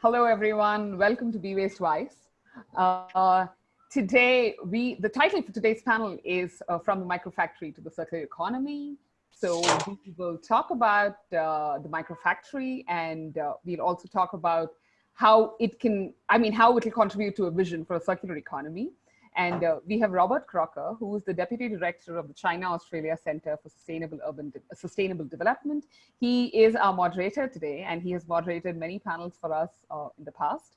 Hello, everyone. Welcome to Be Waste Wise. Uh, today, we the title for today's panel is uh, From the Microfactory to the Circular Economy. So we will talk about uh, the microfactory and uh, we'll also talk about how it can, I mean, how it will contribute to a vision for a circular economy. And uh, we have Robert Crocker, who is the Deputy Director of the China-Australia Center for Sustainable Urban De Sustainable Development. He is our moderator today, and he has moderated many panels for us uh, in the past.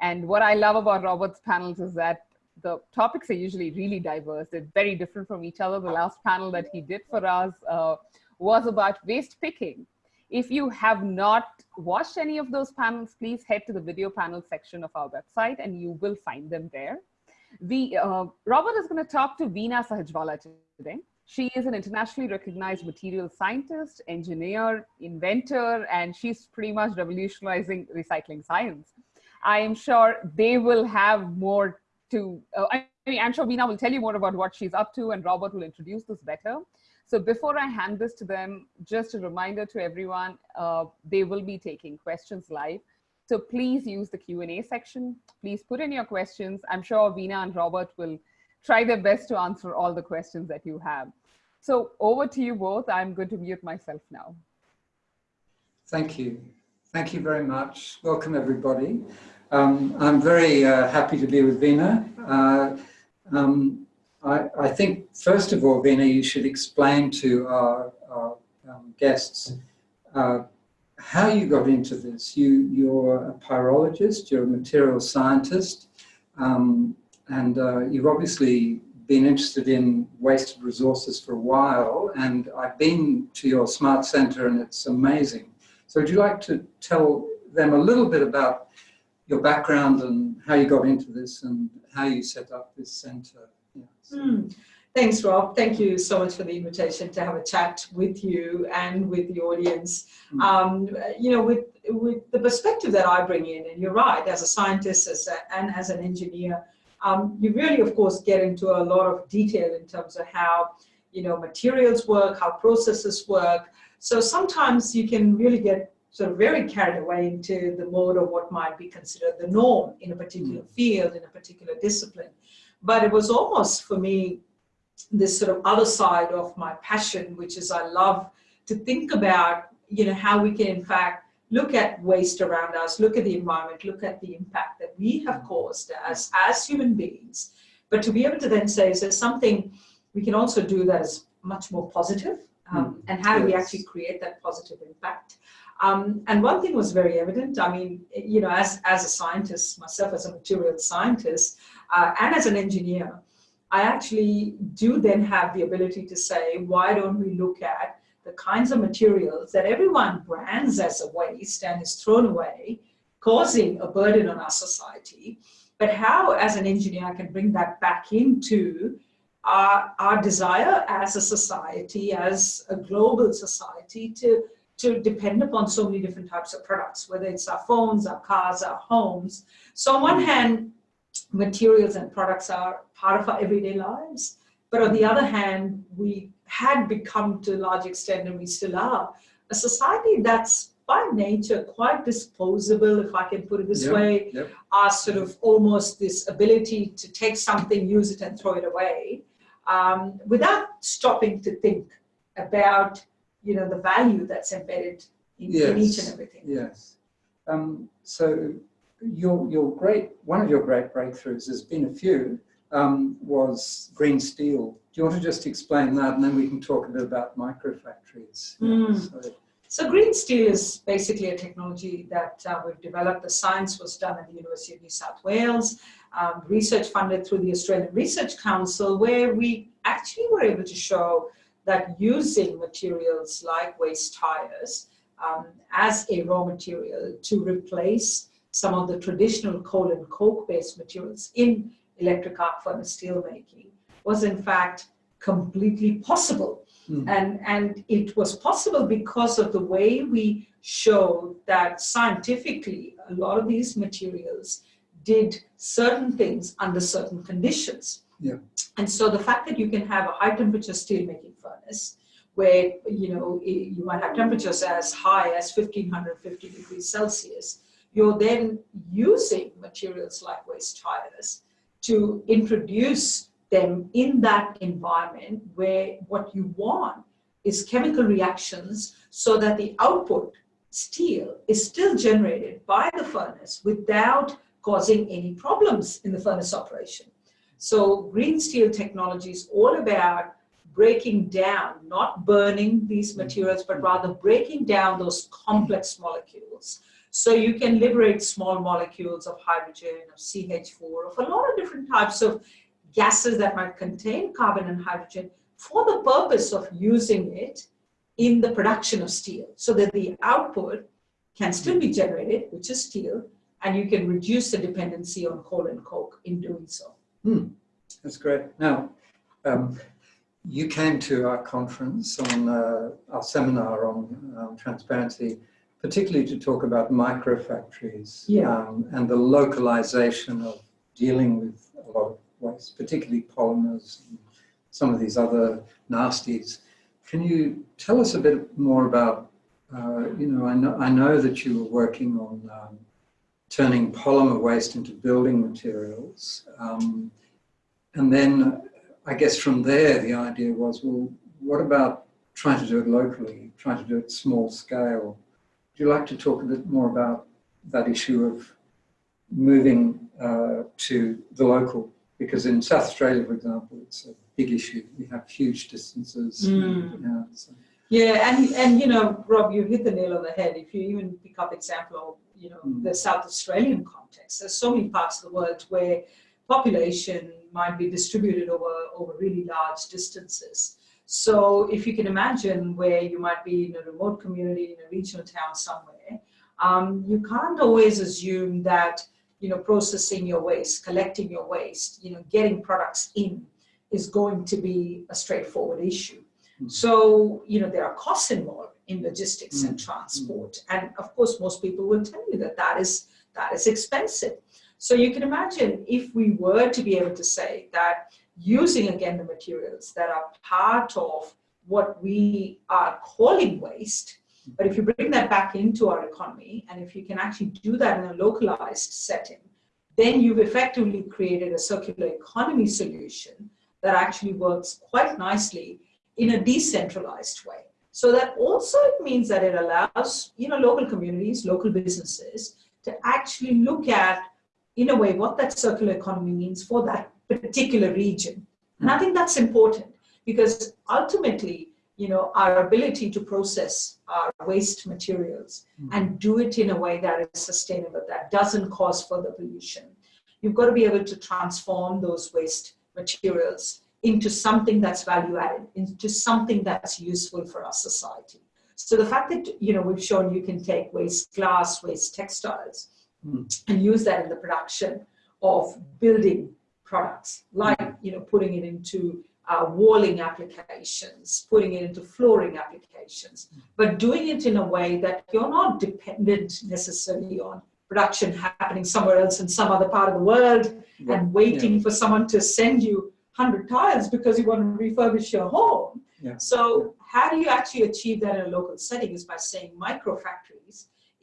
And what I love about Robert's panels is that the topics are usually really diverse. They're very different from each other. The last panel that he did for us uh, was about waste picking. If you have not watched any of those panels, please head to the video panel section of our website and you will find them there. The, uh, Robert is going to talk to Veena Sahajwalla today. She is an internationally recognized material scientist, engineer, inventor, and she's pretty much revolutionizing recycling science. I am sure they will have more to, uh, I mean, I'm sure Veena will tell you more about what she's up to and Robert will introduce this better. So before I hand this to them, just a reminder to everyone, uh, they will be taking questions live. So please use the Q&A section. Please put in your questions. I'm sure Veena and Robert will try their best to answer all the questions that you have. So over to you both. I'm going to mute myself now. Thank you. Thank you very much. Welcome everybody. Um, I'm very uh, happy to be with Veena. Uh, um, I, I, think, first of all, Veena, you should explain to our, our um, guests uh, how you got into this. You, you're a pyrologist, you're a material scientist, um, and uh, you've obviously been interested in wasted resources for a while, and I've been to your smart center and it's amazing. So would you like to tell them a little bit about your background and how you got into this and how you set up this center? Yeah, so. mm. Thanks, Rob. Thank you so much for the invitation to have a chat with you and with the audience. Mm. Um, you know, with, with the perspective that I bring in, and you're right, as a scientist as a, and as an engineer, um, you really, of course, get into a lot of detail in terms of how, you know, materials work, how processes work. So sometimes you can really get sort of very carried away into the mode of what might be considered the norm in a particular mm. field, in a particular discipline. But it was almost, for me, this sort of other side of my passion, which is I love to think about, you know, how we can in fact look at waste around us, look at the environment, look at the impact that we have caused as, as human beings. But to be able to then say, is there something we can also do that is much more positive? Um, mm. and how do we actually create that positive impact? Um, and one thing was very evident. I mean, you know, as, as a scientist, myself as a material scientist, uh, and as an engineer, I actually do then have the ability to say, why don't we look at the kinds of materials that everyone brands as a waste and is thrown away, causing a burden on our society, but how, as an engineer, I can bring that back into our, our desire as a society, as a global society to, to depend upon so many different types of products, whether it's our phones, our cars, our homes. So on one hand, materials and products are part of our everyday lives. But on the other hand, we had become to a large extent, and we still are, a society that's by nature quite disposable, if I can put it this yep, way, yep. are sort of almost this ability to take something, use it and throw it away, um, without stopping to think about, you know, the value that's embedded in, yes, in each and everything. Yes. Um, so your, your great, one of your great breakthroughs, there's been a few, um, was green steel. Do you want to just explain that and then we can talk a bit about microfactories? Mm. So, so, green steel is basically a technology that uh, we've developed. The science was done at the University of New South Wales, um, research funded through the Australian Research Council, where we actually were able to show that using materials like waste tires um, as a raw material to replace some of the traditional coal and coke based materials in electric arc furnace steelmaking was in fact completely possible. Mm. And, and it was possible because of the way we showed that scientifically a lot of these materials did certain things under certain conditions. Yeah. And so the fact that you can have a high temperature steelmaking furnace where you know you might have temperatures as high as 1550 degrees Celsius you're then using materials like waste tires to introduce them in that environment where what you want is chemical reactions so that the output steel is still generated by the furnace without causing any problems in the furnace operation. So green steel technology is all about breaking down, not burning these materials, but rather breaking down those complex molecules. So you can liberate small molecules of hydrogen, of CH4, of a lot of different types of gases that might contain carbon and hydrogen for the purpose of using it in the production of steel so that the output can still be generated, which is steel, and you can reduce the dependency on coal and coke in doing so. Hmm. That's great. Now, um, you came to our conference on uh, our seminar on um, transparency, particularly to talk about microfactories Yeah. um, and the localization of dealing with a lot of waste, particularly polymers and some of these other nasties. Can you tell us a bit more about, uh, you know, I know, I know that you were working on um, turning polymer waste into building materials. Um, and then I guess from there, the idea was, well, what about trying to do it locally, trying to do it small scale? You like to talk a bit more about that issue of moving uh, to the local? Because in South Australia, for example, it's a big issue. We have huge distances. Mm. Yeah, so. Yeah, and, and you know, Rob, you hit the nail on the head. If you even pick up example of, you know, Mm. the South Australian context, there's so many parts of the world where population might be distributed over, over really large distances. So if you can imagine where you might be in a remote community, in a regional town somewhere, um, you can't always assume that, you know, processing your waste, collecting your waste, you know, getting products in is going to be a straightforward issue. Mhm. So, you know, there are costs involved in logistics and transport. And of course, most people will tell you that that is, that is expensive. So you can imagine if we were to be able to say that using again the materials that are part of what we are calling waste, but if you bring that back into our economy and if you can actually do that in a localized setting, then you've effectively created a circular economy solution that actually works quite nicely in a decentralized way. So that also means that it allows, you know, local communities, local businesses to actually look at, in a way, what that circular economy means for that particular region. And I think that's important because ultimately, you know, our ability to process our waste materials and do it in a way that is sustainable, that doesn't cause further pollution. You've got to be able to transform those waste materials into something that's value added, into something that's useful for our society. So the fact that, you know, we've shown you can take waste glass, waste textiles, Mm. and use that in the production of building products, like, you know, putting it into uh, walling applications, putting it into flooring applications, but doing it in a way that you're not dependent necessarily on production happening somewhere else in some other part of the world Yeah. and waiting for someone to send you 100 tiles because you want to refurbish your home. Yeah. So how do you actually achieve that in a local setting is by saying micro factories,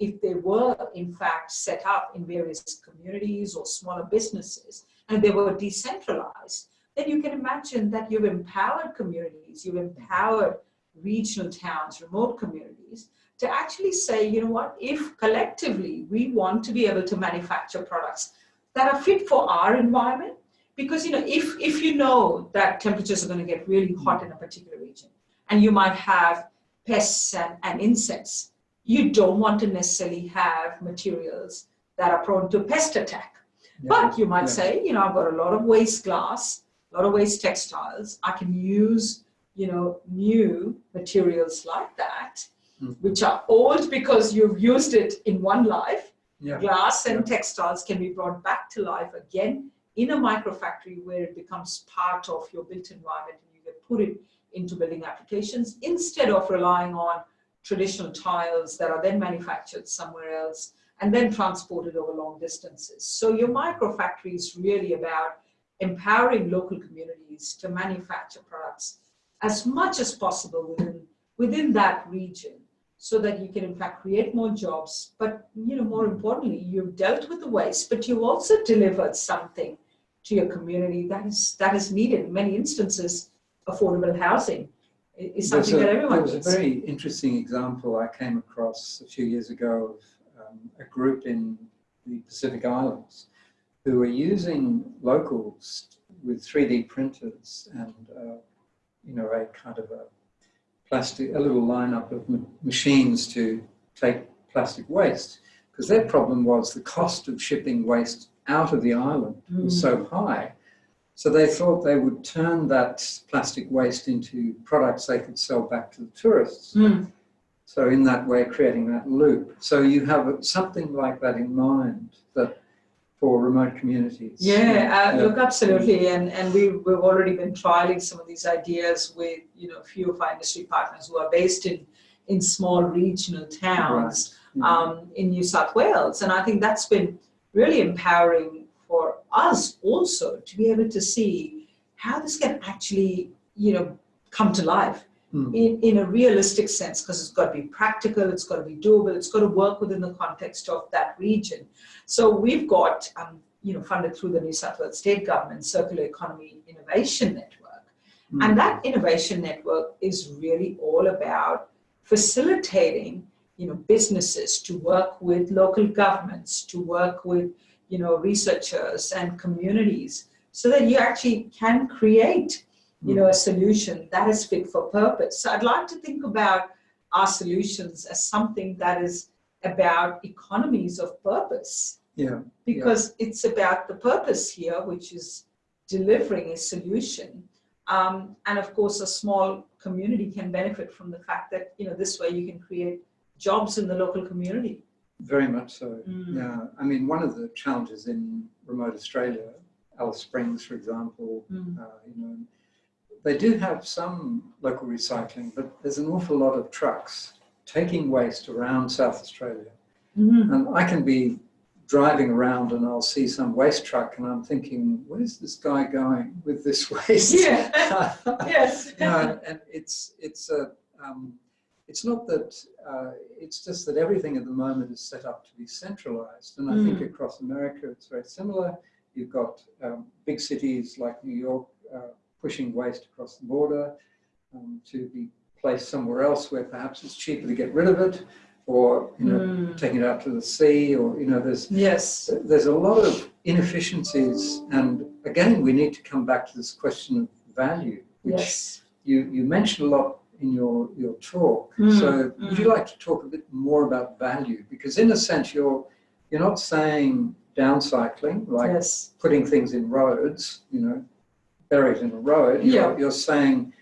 if they were in fact set up in various communities or smaller businesses and they were decentralized, then you can imagine that you've empowered communities, you've empowered regional towns, remote communities to actually say, you know what, if collectively we want to be able to manufacture products that are fit for our environment, because you know, if if you know that temperatures are going to get really hot in a particular region, and you might have pests and, and insects, you don't want to necessarily have materials that are prone to pest attack. Yeah. But you might Yeah. say, you know, I've got a lot of waste glass, a lot of waste textiles. I can use, you know, new materials like that, Mm. which are old because you've used it in one life. Yeah. Glass and textiles can be brought back to life again in a microfactory where it becomes part of your built environment and you can put it into building applications instead of relying on traditional tiles that are then manufactured somewhere else and then transported over long distances. So your microfactory is really about empowering local communities to manufacture products as much as possible within, within that region so that you can in fact create more jobs. But you know, more importantly, you've dealt with the waste, but you've also delivered something to your community that is that is needed. In many instances, affordable housing is something a, that everyone There was needs. a very interesting example I came across a few years ago of um, a group in the Pacific Islands who were using locals with 3D printers and, uh, you know, a kind of a plastic, a little lineup of ma- machines to take plastic waste. Because their problem was the cost of shipping waste out of the island was so high. So they thought they would turn that plastic waste into products they could sell back to the tourists. Mm. So in that way, creating that loop. So you have something like that in mind that for remote communities. Yeah, uh, look, absolutely, and and we we've already been trialing some of these ideas with you know a few of our industry partners who are based in in small regional towns Yeah. um, in New South Wales, and I think that's been really empowering for us also to be able to see how this can actually you know come to life Mm. in, in a realistic sense because it's got to be practical, it's got to be doable, it's got to work within the context of that region. So we've got, um, you know, funded through the New South Wales State Government Circular Economy Innovation Network. Mm. And that innovation network is really all about facilitating, you know, businesses to work with local governments, to work with, you know, researchers and communities so that you actually can create you know, a solution that is fit for purpose. So I'd like to think about our solutions as something that is about economies of purpose Yeah. because it's about the purpose here, which is delivering a solution. Um, and of course, a small community can benefit from the fact that, you know, this way you can create jobs in the local community. Very much so. Mm. Yeah. I mean, one of the challenges in remote Australia, Alice Springs, for example, Mm. uh, you know, they do have some local recycling, but there's an awful lot of trucks taking waste around South Australia. Mhm. And I can be driving around and I'll see some waste truck and I'm thinking, where's this guy going with this waste? Yeah. Yes. no, and it's it's a um, it's not that uh, it's just that everything at the moment is set up to be centralized, and I think Mm. across America it's very similar. You've got um, big cities like New York uh, pushing waste across the border um, to be placed somewhere else where perhaps it's cheaper to get rid of it, or you know Mm. taking it out to the sea, or you know there's Yes. there's a lot of inefficiencies, and again, we need to come back to this question of value, which Yes. you, you mentioned a lot in your, your talk. Mm, so would you like to talk a bit more about value? Because in a sense, you're, you're not saying downcycling, like yes. putting things in roads, you know, buried in a road. Yeah. You're, you're saying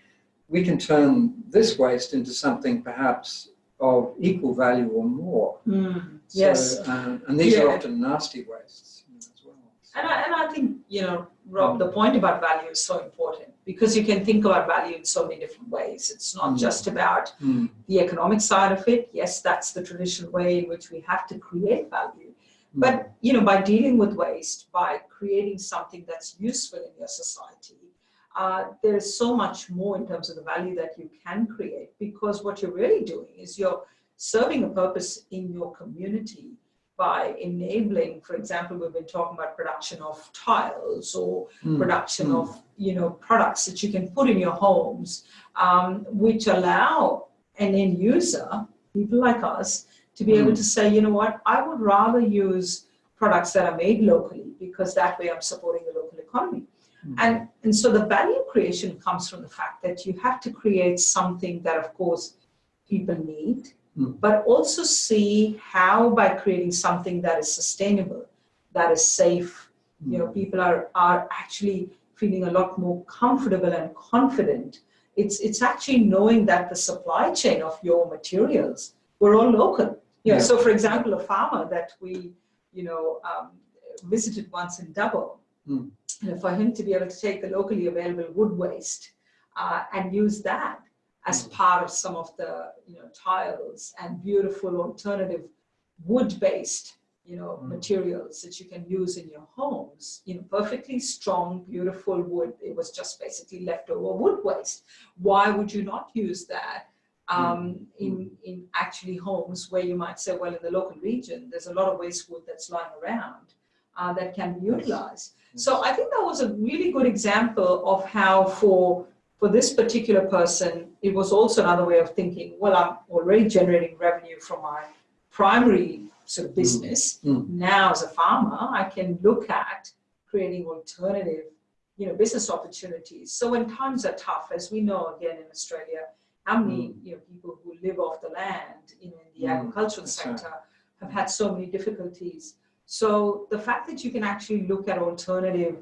we can turn this waste into something perhaps of equal value or more. Mm. So, Yes. uh, and these are often nasty wastes you know, as well. And I, and I think, you know, Rob, the point about value is so important because you can think about value in so many different ways. It's not Mm. just about Mm, the economic side of it. Yes, that's the traditional way in which we have to create value. But, you know, by dealing with waste, by creating something that's useful in your society, uh, there is so much more in terms of the value that you can create because what you're really doing is you're serving a purpose in your community by enabling, for example, we've been talking about production of tiles or mm, production mm. of you know products that you can put in your homes, um, which allow an end user, people like us, to be able Mm. to say, you know what, I would rather use products that are made locally because that way I'm supporting the local economy. Mm. And, and so the value creation comes from the fact that you have to create something that, of course, people need, Mm. but also see how by creating something that is sustainable, that is safe, you know, people are, are actually feeling a lot more comfortable and confident. It's, it's actually knowing that the supply chain of your materials were all local. You know, Yeah. So for example, a farmer that we, you know, um, visited once in Dubbo, Mm. and for him to be able to take the locally available wood waste uh, and use that as Mm. part of some of the, you know, tiles and beautiful alternative wood-based you know, Mm. materials that you can use in your homes, you know, perfectly strong, beautiful wood. It was just basically leftover wood waste. Why would you not use that um, in, in actually homes where you might say, well, in the local region, there's a lot of waste wood that's lying around uh, that can be utilized. So I think that was a really good example of how for, for this particular person, it was also another way of thinking, well, I'm already generating revenue from my primary sort of business. Mm. Now as a farmer, I can look at creating alternative, you know, business opportunities. So when times are tough, as we know again in Australia, how many you know people who live off the land in the Mm, agricultural sector have had so many difficulties. So the fact that you can actually look at alternative,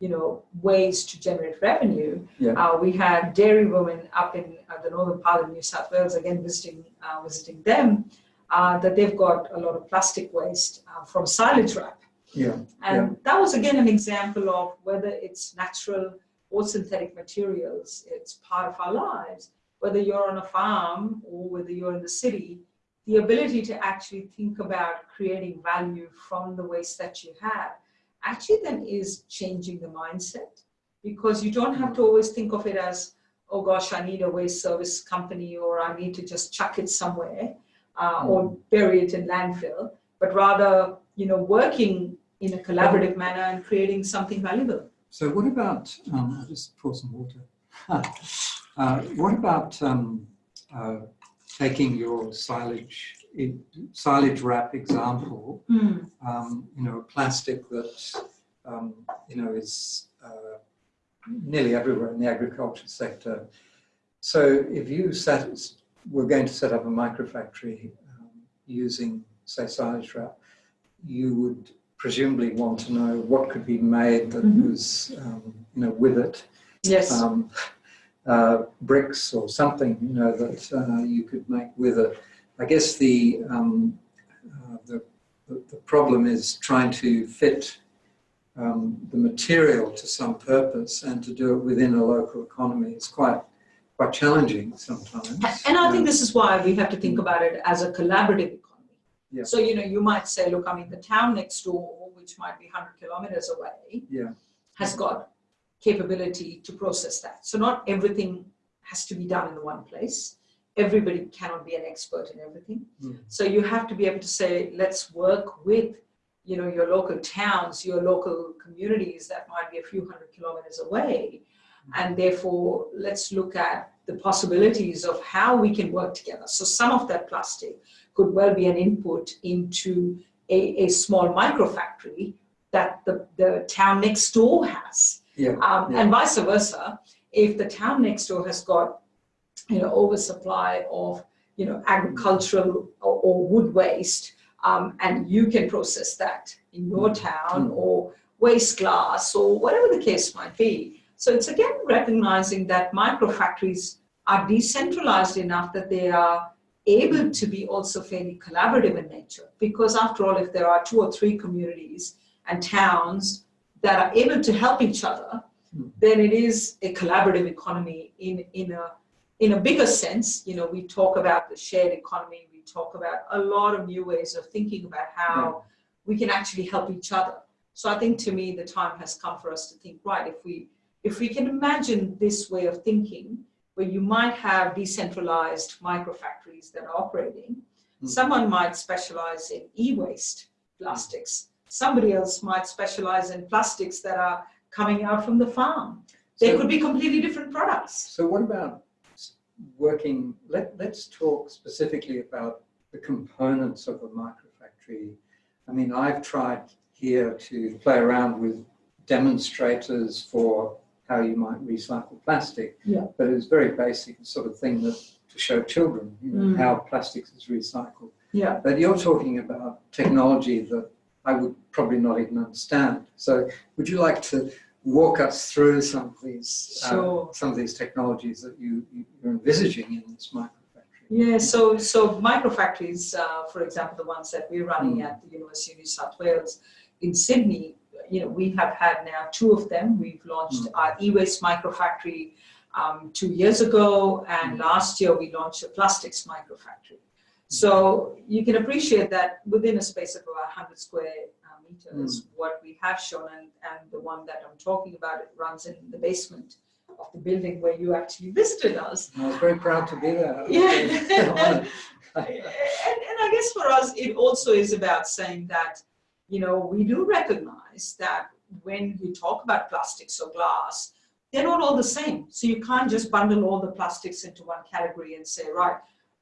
you know, ways to generate revenue. Yeah. Uh, we had dairy women up in uh, the northern part of New South Wales again visiting uh, visiting them. Uh, that they've got a lot of plastic waste uh, from silage wrap. Yeah. And that was again an example of whether it's natural or synthetic materials, it's part of our lives. Whether you're on a farm or whether you're in the city, the ability to actually think about creating value from the waste that you have actually then is changing the mindset because you don't have to always think of it as, oh gosh, I need a waste service company or I need to just chuck it somewhere uh, or bury it in landfill, but rather, you know, working in a collaborative manner and creating something valuable. So what about, um, I'll just pour some water. uh, what about um, uh, taking your silage, in, silage wrap example, um, you know, plastic that, um, you know, is uh, nearly everywhere in the agriculture sector. So if you set, were going to set up a microfactory um, using, say, silage wrap, you would presumably want to know what could be made that Mhm. was, um, you know, with it, Yes. Um, uh, bricks or something, you know, that uh, you could make with it. I guess the, um, uh, the, the, the problem is trying to fit um, the material to some purpose and to do it within a local economy. is quite, quite challenging sometimes. And I think this is why we have to think about it as a collaborative economy. Yeah. So, you know, you might say, look, I mean, the town next door, which might be 100 kilometers away, Yeah. has got capability to process that. So not everything has to be done in the one place. Everybody cannot be an expert in everything. Mm. So you have to be able to say, let's work with, you know, your local towns, your local communities that might be a few hundred kilometers away. And therefore, let's look at the possibilities of how we can work together. So some of that plastic could well be an input into a, a small microfactory that the, the town next door has. Yeah. Um, Yeah. And vice versa, if the town next door has got, you know, oversupply of, you know, agricultural or, or wood waste, um, and you can process that in your town Mm. or waste glass or whatever the case might be. So it's again recognizing that micro factories are decentralized enough that they are able to be also fairly collaborative in nature. Because after all, if there are two or three communities and towns that are able to help each other, Hmm. then it is a collaborative economy in, in, a, in a bigger sense. You know, we talk about the shared economy, we talk about a lot of new ways of thinking about how we can actually help each other. So I think to me, the time has come for us to think, right, if we, if we can imagine this way of thinking, where you might have decentralized microfactories that are operating, Hmm. someone might specialize in e-waste plastics. Somebody else might specialize in plastics that are coming out from the farm. They So- could be completely different products. So what about working, let, let's talk specifically about the components of a microfactory. I mean, I've tried here to play around with demonstrators for how you might recycle plastic. Yeah. But it's very basic sort of thing that to show children, you know, Mm. how plastics is recycled. Yeah. But you're talking about technology that I would probably not even understand. So would you like to walk us through some of these uh, some of these technologies that you, you- you're envisaging in this microfactory? Yeah, so so microfactories, uh, for example, the ones that we're running Mm. at the University of New South Wales in Sydney, you know, we have had now two of them. We've launched our e-waste microfactory um, two years ago, and Mm. last year we launched a plastics microfactory. So you can appreciate that within a space of about 100 square uh, meters, what we have shown, and, and the one that I'm talking about, it runs in the basement of the building where you actually visited us. I was very proud to be there. Yeah. and, and I guess for us, it also is about saying that, you know, we do recognize that when you talk about plastics or glass, they're not all the same. So you can't just bundle all the plastics into one category and say, right,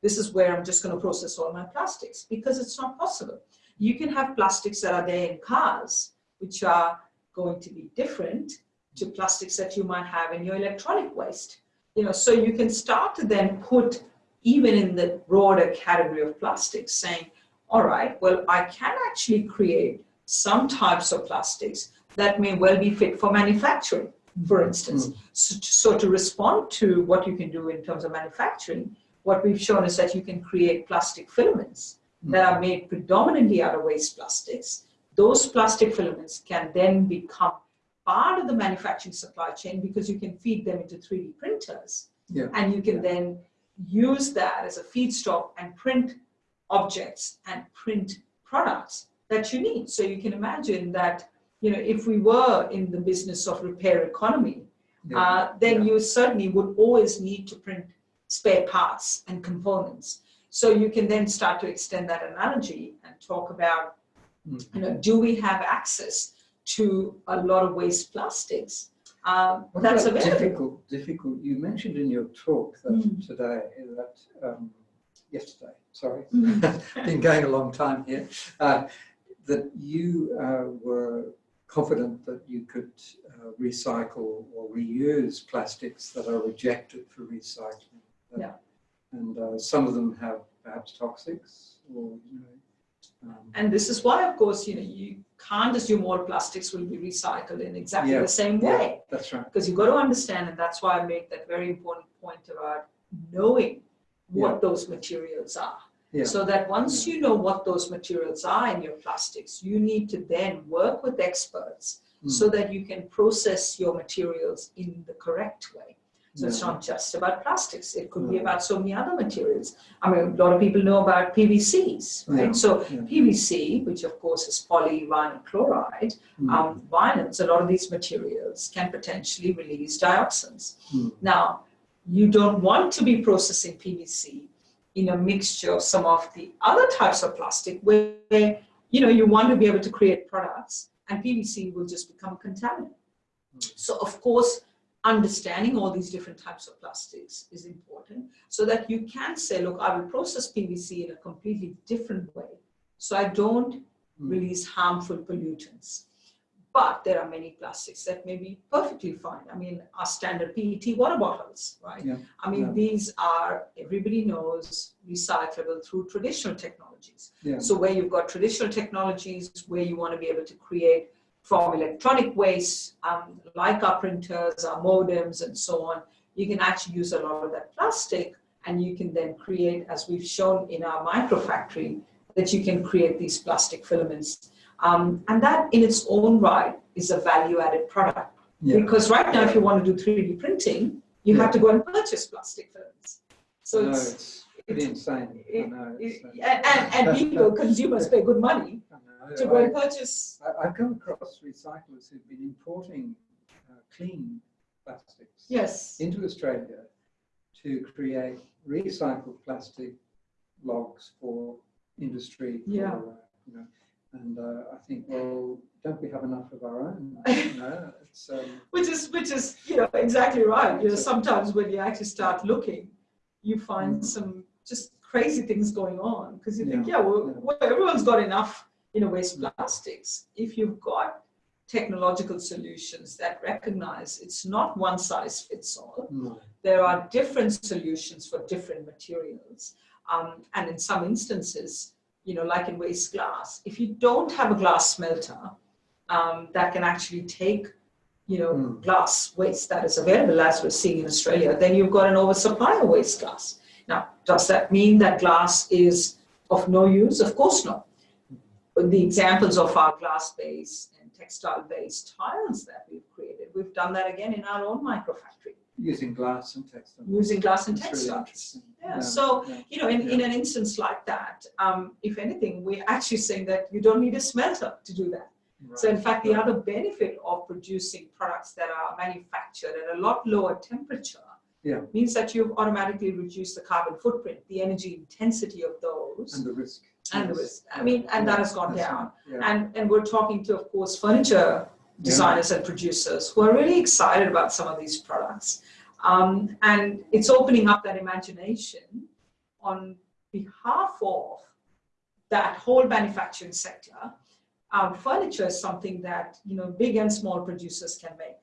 this is where I'm just going to process all my plastics because it's not possible. You can have plastics that are there in cars, which are going to be different to plastics that you might have in your electronic waste. You know, so you can start to then put even in the broader category of plastics saying, all right, well, I can actually create some types of plastics that may well be fit for manufacturing, for instance. Mm. So, so, to respond to what you can do in terms of manufacturing, what we've shown is that you can create plastic filaments mm. that are made predominantly out of waste plastics. Those plastic filaments can then become part of the manufacturing supply chain because you can feed them into 3D printers. Yeah. And you can then use that as a feedstock and print objects and print products that you need. So you can imagine that, you know, if we were in the business of repair economy, yeah. uh, then yeah. you certainly would always need to print spare parts and components. So you can then start to extend that analogy and talk about, you know, do we have access to a lot of waste plastics? Um, that's about difficult, difficult. You mentioned in your talk that Mm. today, that um, yesterday, sorry, Mm. been going a long time here, uh, that you uh, were confident that you could uh, recycle or reuse plastics that are rejected for recycling. Yeah. And uh, some of them have perhaps toxics or, you know. um, And this is why, of course, you know, you can't assume all plastics will be recycled in exactly Yeah. the same Yeah. way. That's right. Because you've got to understand, and that's why I make that very important point about knowing what Yeah. those materials are. Yeah. So that once you know what those materials are in your plastics, you need to then work with experts Mm. so that you can process your materials in the correct way. So it's not just about plastics. It could be about so many other materials. I mean, a lot of people know about PVCs, right? So. PVC, which of course is polyvinyl chloride, Mm. um, vinyls, a lot of these materials can potentially release dioxins. Mm. Now, you don't want to be processing PVC in a mixture of some of the other types of plastic where, you know, you want to be able to create products and PVC will just become a contaminant. Mm. So of course, understanding all these different types of plastics is important so that you can say, look, I will process PVC in a completely different way. So I don't Mm. release harmful pollutants. But there are many plastics that may be perfectly fine. I mean, our standard PET water bottles, right? Yeah, I mean, yeah. these are, everybody knows, recyclable through traditional technologies. Yeah. So where you've got traditional technologies, where you want to be able to create from electronic waste, um, like our printers, our modems, and so on, you can actually use a lot of that plastic, and you can then create, as we've shown in our microfactory, that you can create these plastic filaments. Um, and that in its own right is a value-added product. Yeah. Because right now, if you want to do 3D printing, you Yeah. have to go and purchase plastic filaments. So no, it's, it's pretty insane. I it- know, it's, uh, and, and, and people, consumers pay good money to go I- and purchase. I, I've come across recyclers who've been importing uh, clean plastics Yes. into Australia to create recycled plastic logs for industry. For, Yeah. uh, you know, and uh, I think, well, don't we have enough of our own? You know, it's, um, Which is, which is, you know, exactly right. You know, sometimes when you actually start looking, you find Mm. some just crazy things going on because you think, Yeah, yeah, well, yeah. well, everyone's got enough, you know, waste plastics. If you've got technological solutions that recognize it's not one size fits all, no. there are different solutions for different materials. Um, and in some instances, you know, like in waste glass, if you don't have a glass smelter um, that can actually take, you know, Mm. glass waste that is available as we're seeing in Australia, then you've got an oversupply of waste glass. Now, does that mean that glass is of no use? Of course not. The examples of our glass-based and textile-based tiles that we've created, we've done that again in our own microfactory Using glass and textile. using glass and It's really textiles. interesting. Yeah, so, yeah. You know, in, in an instance like that, um, if anything, we're actually saying that you don't need a smelter to do that. Right. So in fact, the other benefit of producing products that are manufactured at a lot lower temperature Yeah. means that you've automatically reduced the carbon footprint, the energy intensity of those, And the risk. And Yes. risk. I mean, and that has gone down. Yeah. And, and we're talking to, of course, furniture designers and producers who are really excited about some of these products. Um, and it's opening up that imagination on behalf of that whole manufacturing sector. Um, furniture is something that, you know, big and small producers can make.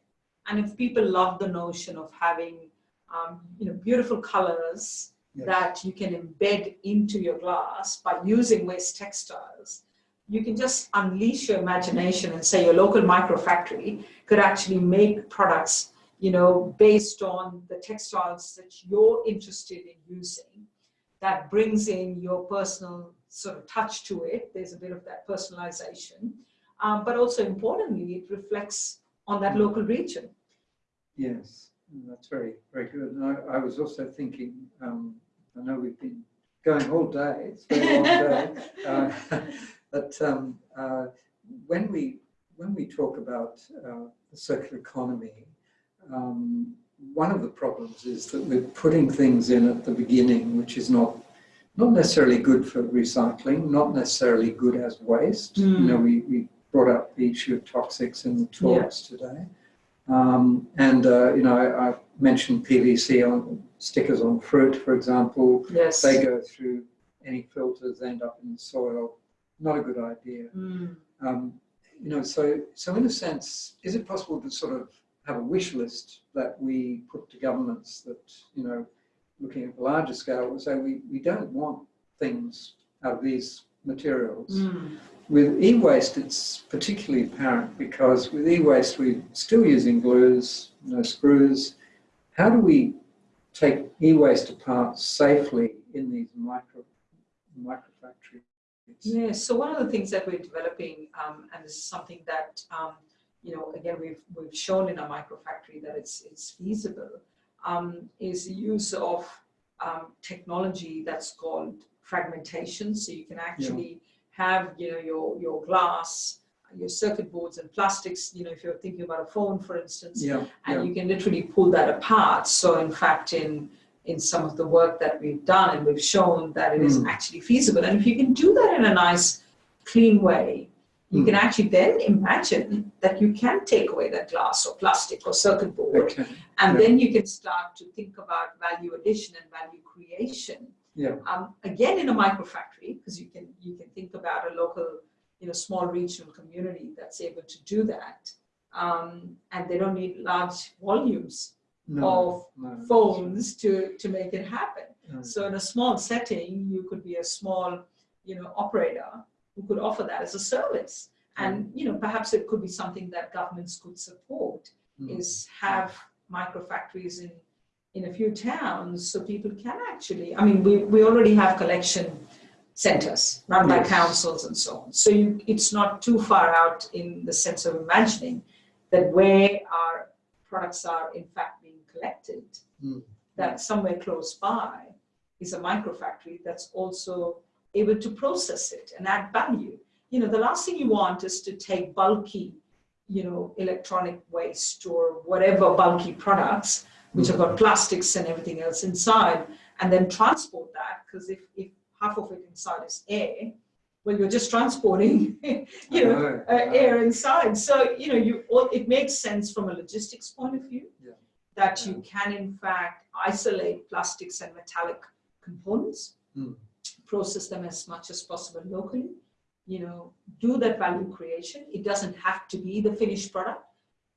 And if people love the notion of having, um, you know, beautiful colors That you can embed into your glass by using waste textiles, you can just unleash your imagination and say your local micro factory could actually make products, you know, based on the textiles that you're interested in using. That brings in your personal sort of touch to it. There's a bit of that personalization. Um, but also importantly, it reflects on that local region. Yes, that's very, very good. And I, I was also thinking, um, I know we've been going all day, it's been a long day, uh, but um, uh, when we when we talk about uh, the circular economy, um, one of the problems is that we're putting things in at the beginning, which is not not necessarily good for recycling, not necessarily good as waste. You know, we, we brought up the issue of toxics in the talks today. Um, and, uh, you know, I, I mentioned PVC on stickers on fruit, for example. Yes. They go through any filters, end up in the soil. Not a good idea. Mm. Um, you know, so, so in a sense, is it possible to sort of have a wish list that we put to governments that, you know, looking at the larger scale, will say we, we don't want things out of these materials. Mm. With e-waste, it's particularly apparent because with e-waste, we're still using glues, no screws. How do we take e-waste apart safely in these micro, micro factories? Yes, so one of the things that we're developing, um, and this is something that, um, you know, again, we've, we've shown in our microfactory that it's, it's feasible, um, is the use of um, technology that's called fragmentation. So you can actually have, you know, your, your glass, your circuit boards and plastics, you know, if you're thinking about a phone, for instance, Yeah, and yeah, you can literally pull that apart. So in fact, in in some of the work that we've done and we've shown that it is Mm. actually feasible. And if you can do that in a nice, clean way, you Mm. can actually then imagine that you can take away that glass or plastic or circuit board, okay, and yeah. then you can start to think about value addition and value creation. Yeah, Um, again, in a microfactory, because you can you can think about a local, you know, small regional community that's able to do that, um, and they don't need large volumes no, of no, phones to to make it happen. no. So in a small setting, you could be a small, you know, operator who could offer that as a service. And you know, perhaps it could be something that governments could support Mm. is have micro factories in in a few towns so people can actually I mean we, we already have collection centers run by Yes. councils and so on. So you, it's not too far out in the sense of imagining that where our products are in fact being collected, Mm. that somewhere close by is a micro factory that's also able to process it and add value. You know, the last thing you want is to take bulky, you know, electronic waste or whatever bulky products, which have got plastics and everything else inside, and then transport that. Because if, if half of it inside is air, well, you're just transporting, you know, uh, air inside. So, you know, you it makes sense from a logistics point of view Yeah. that you can, in fact, isolate plastics and metallic components, Mm. process them as much as possible locally, you know, do that value creation. It doesn't have to be the finished product.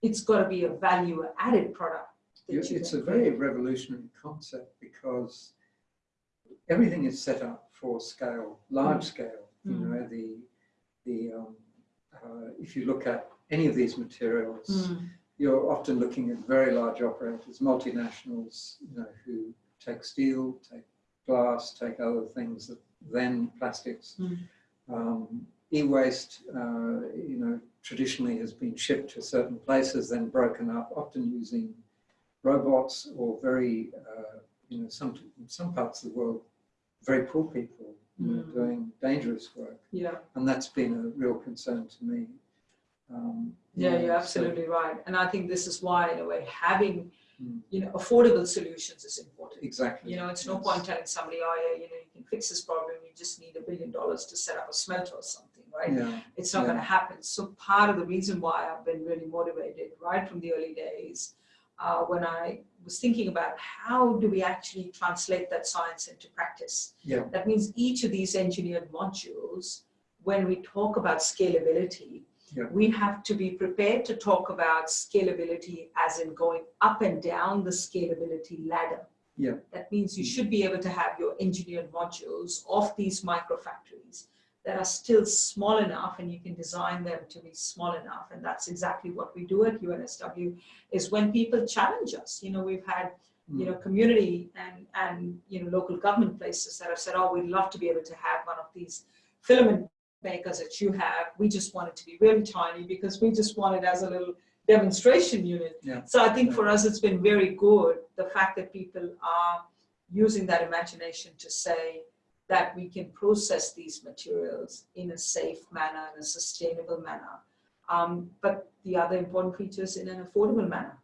It's got to be a value added product. That You- you It's a very revolutionary concept because everything is set up for scale, large scale. You Mm. know, the, the, um, uh, if you look at any of these materials, Mm. you're often looking at very large operators, multinationals, you know, who take steel, take glass, take other things, that then plastics. Mm. Um, e-waste, uh, you know, traditionally has been shipped to certain places, then broken up, often using robots or very, uh, you know, some in some parts of the world, very poor people you know, Mm. doing dangerous work, Yeah. and that's been a real concern to me. Um, Yeah, know, you're so- absolutely right. And I think this is why, in a way, having, Mm. you know, affordable solutions is important. Exactly. You know, it's no point telling somebody, oh yeah, you know, you can fix this problem, you just need a billion dollars to set up a smelter or something, right? Yeah, It's not Yeah. going to happen. So part of the reason why I've been really motivated right from the early days, uh, when I was thinking about how do we actually translate that science into practice. Yeah. That means each of these engineered modules, when we talk about scalability, Yeah. we have to be prepared to talk about scalability as in going up and down the scalability ladder. Yeah. That means you should be able to have your engineered modules of these microfactories that are still small enough and you can design them to be small enough. And that's exactly what we do at UNSW is when people challenge us, you know, we've had, you know, hmm. community and, and, you know, local government places that have said, oh, we'd love to be able to have one of these filament makers that you have. We just want it to be really tiny because we just want it as a little demonstration unit. Yeah. So I think for us, it's been very good, the fact that people are using that imagination to say that we can process these materials in a safe manner, in a sustainable manner. Um, but the other important features in an affordable manner.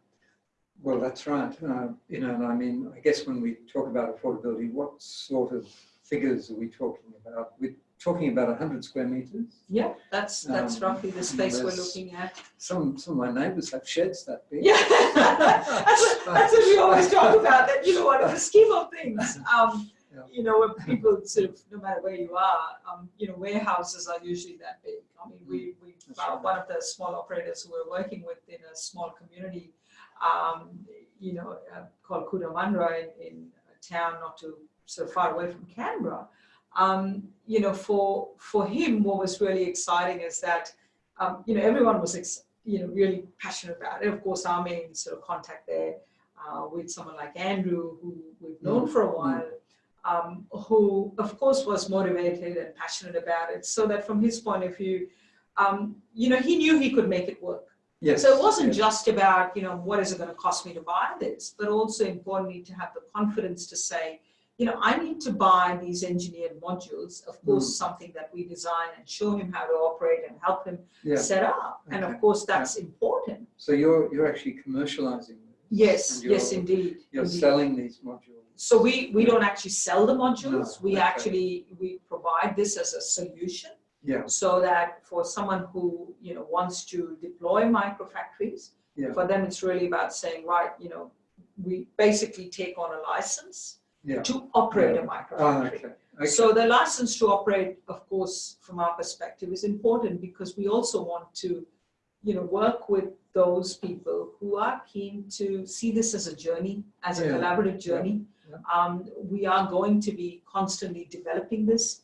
Well, that's right. Uh, you know, and I mean, I guess when we talk about affordability, what sort of figures are we talking about? We're talking about 100 square meters. Yeah, that's that's Um, roughly the space we're looking at. Some some of my neighbours have sheds that big. Yeah, that's, what, that's what we always talk about. That you know what, in the scheme of things, um, Yeah. you know, people sort of, no matter where you are, um, you know, warehouses are usually that big. I mean, we we That's uh, one of the small operators who we're working with in a small community, um, you know, uh, called Cootamundra in, in a town not too so far away from Canberra. Um, you know, for for him, what was really exciting is that, um, you know, everyone was, ex- you know, really passionate about it. Of course, our main sort of contact there uh, with someone like Andrew, who we've known for a while, um, who, of course, was motivated and passionate about it. So that from his point of view, um, you know, he knew he could make it work. Yes. So it wasn't yes. just about, you know, what is it going to cost me to buy this, but also importantly to have the confidence to say, you know, I need to buy these engineered modules, of course, something that we design and show him how to operate and help him Yeah. set up. And of course, that's important. So you're you're actually commercializing this. Yes, yes, indeed. You're indeed. selling these modules. So we, we don't actually sell the modules. No, we actually, we provide this as a solution Yeah. so that for someone who, you know, wants to deploy microfactories, Yeah. for them, it's really about saying, right, you know, we basically take on a license Yeah. to operate a Oh, microfactory. okay. okay. So the license to operate, of course, from our perspective is important because we also want to, you know, work with those people who are keen to see this as a journey, as a collaborative journey. Yeah. Um, we are going to be constantly developing this.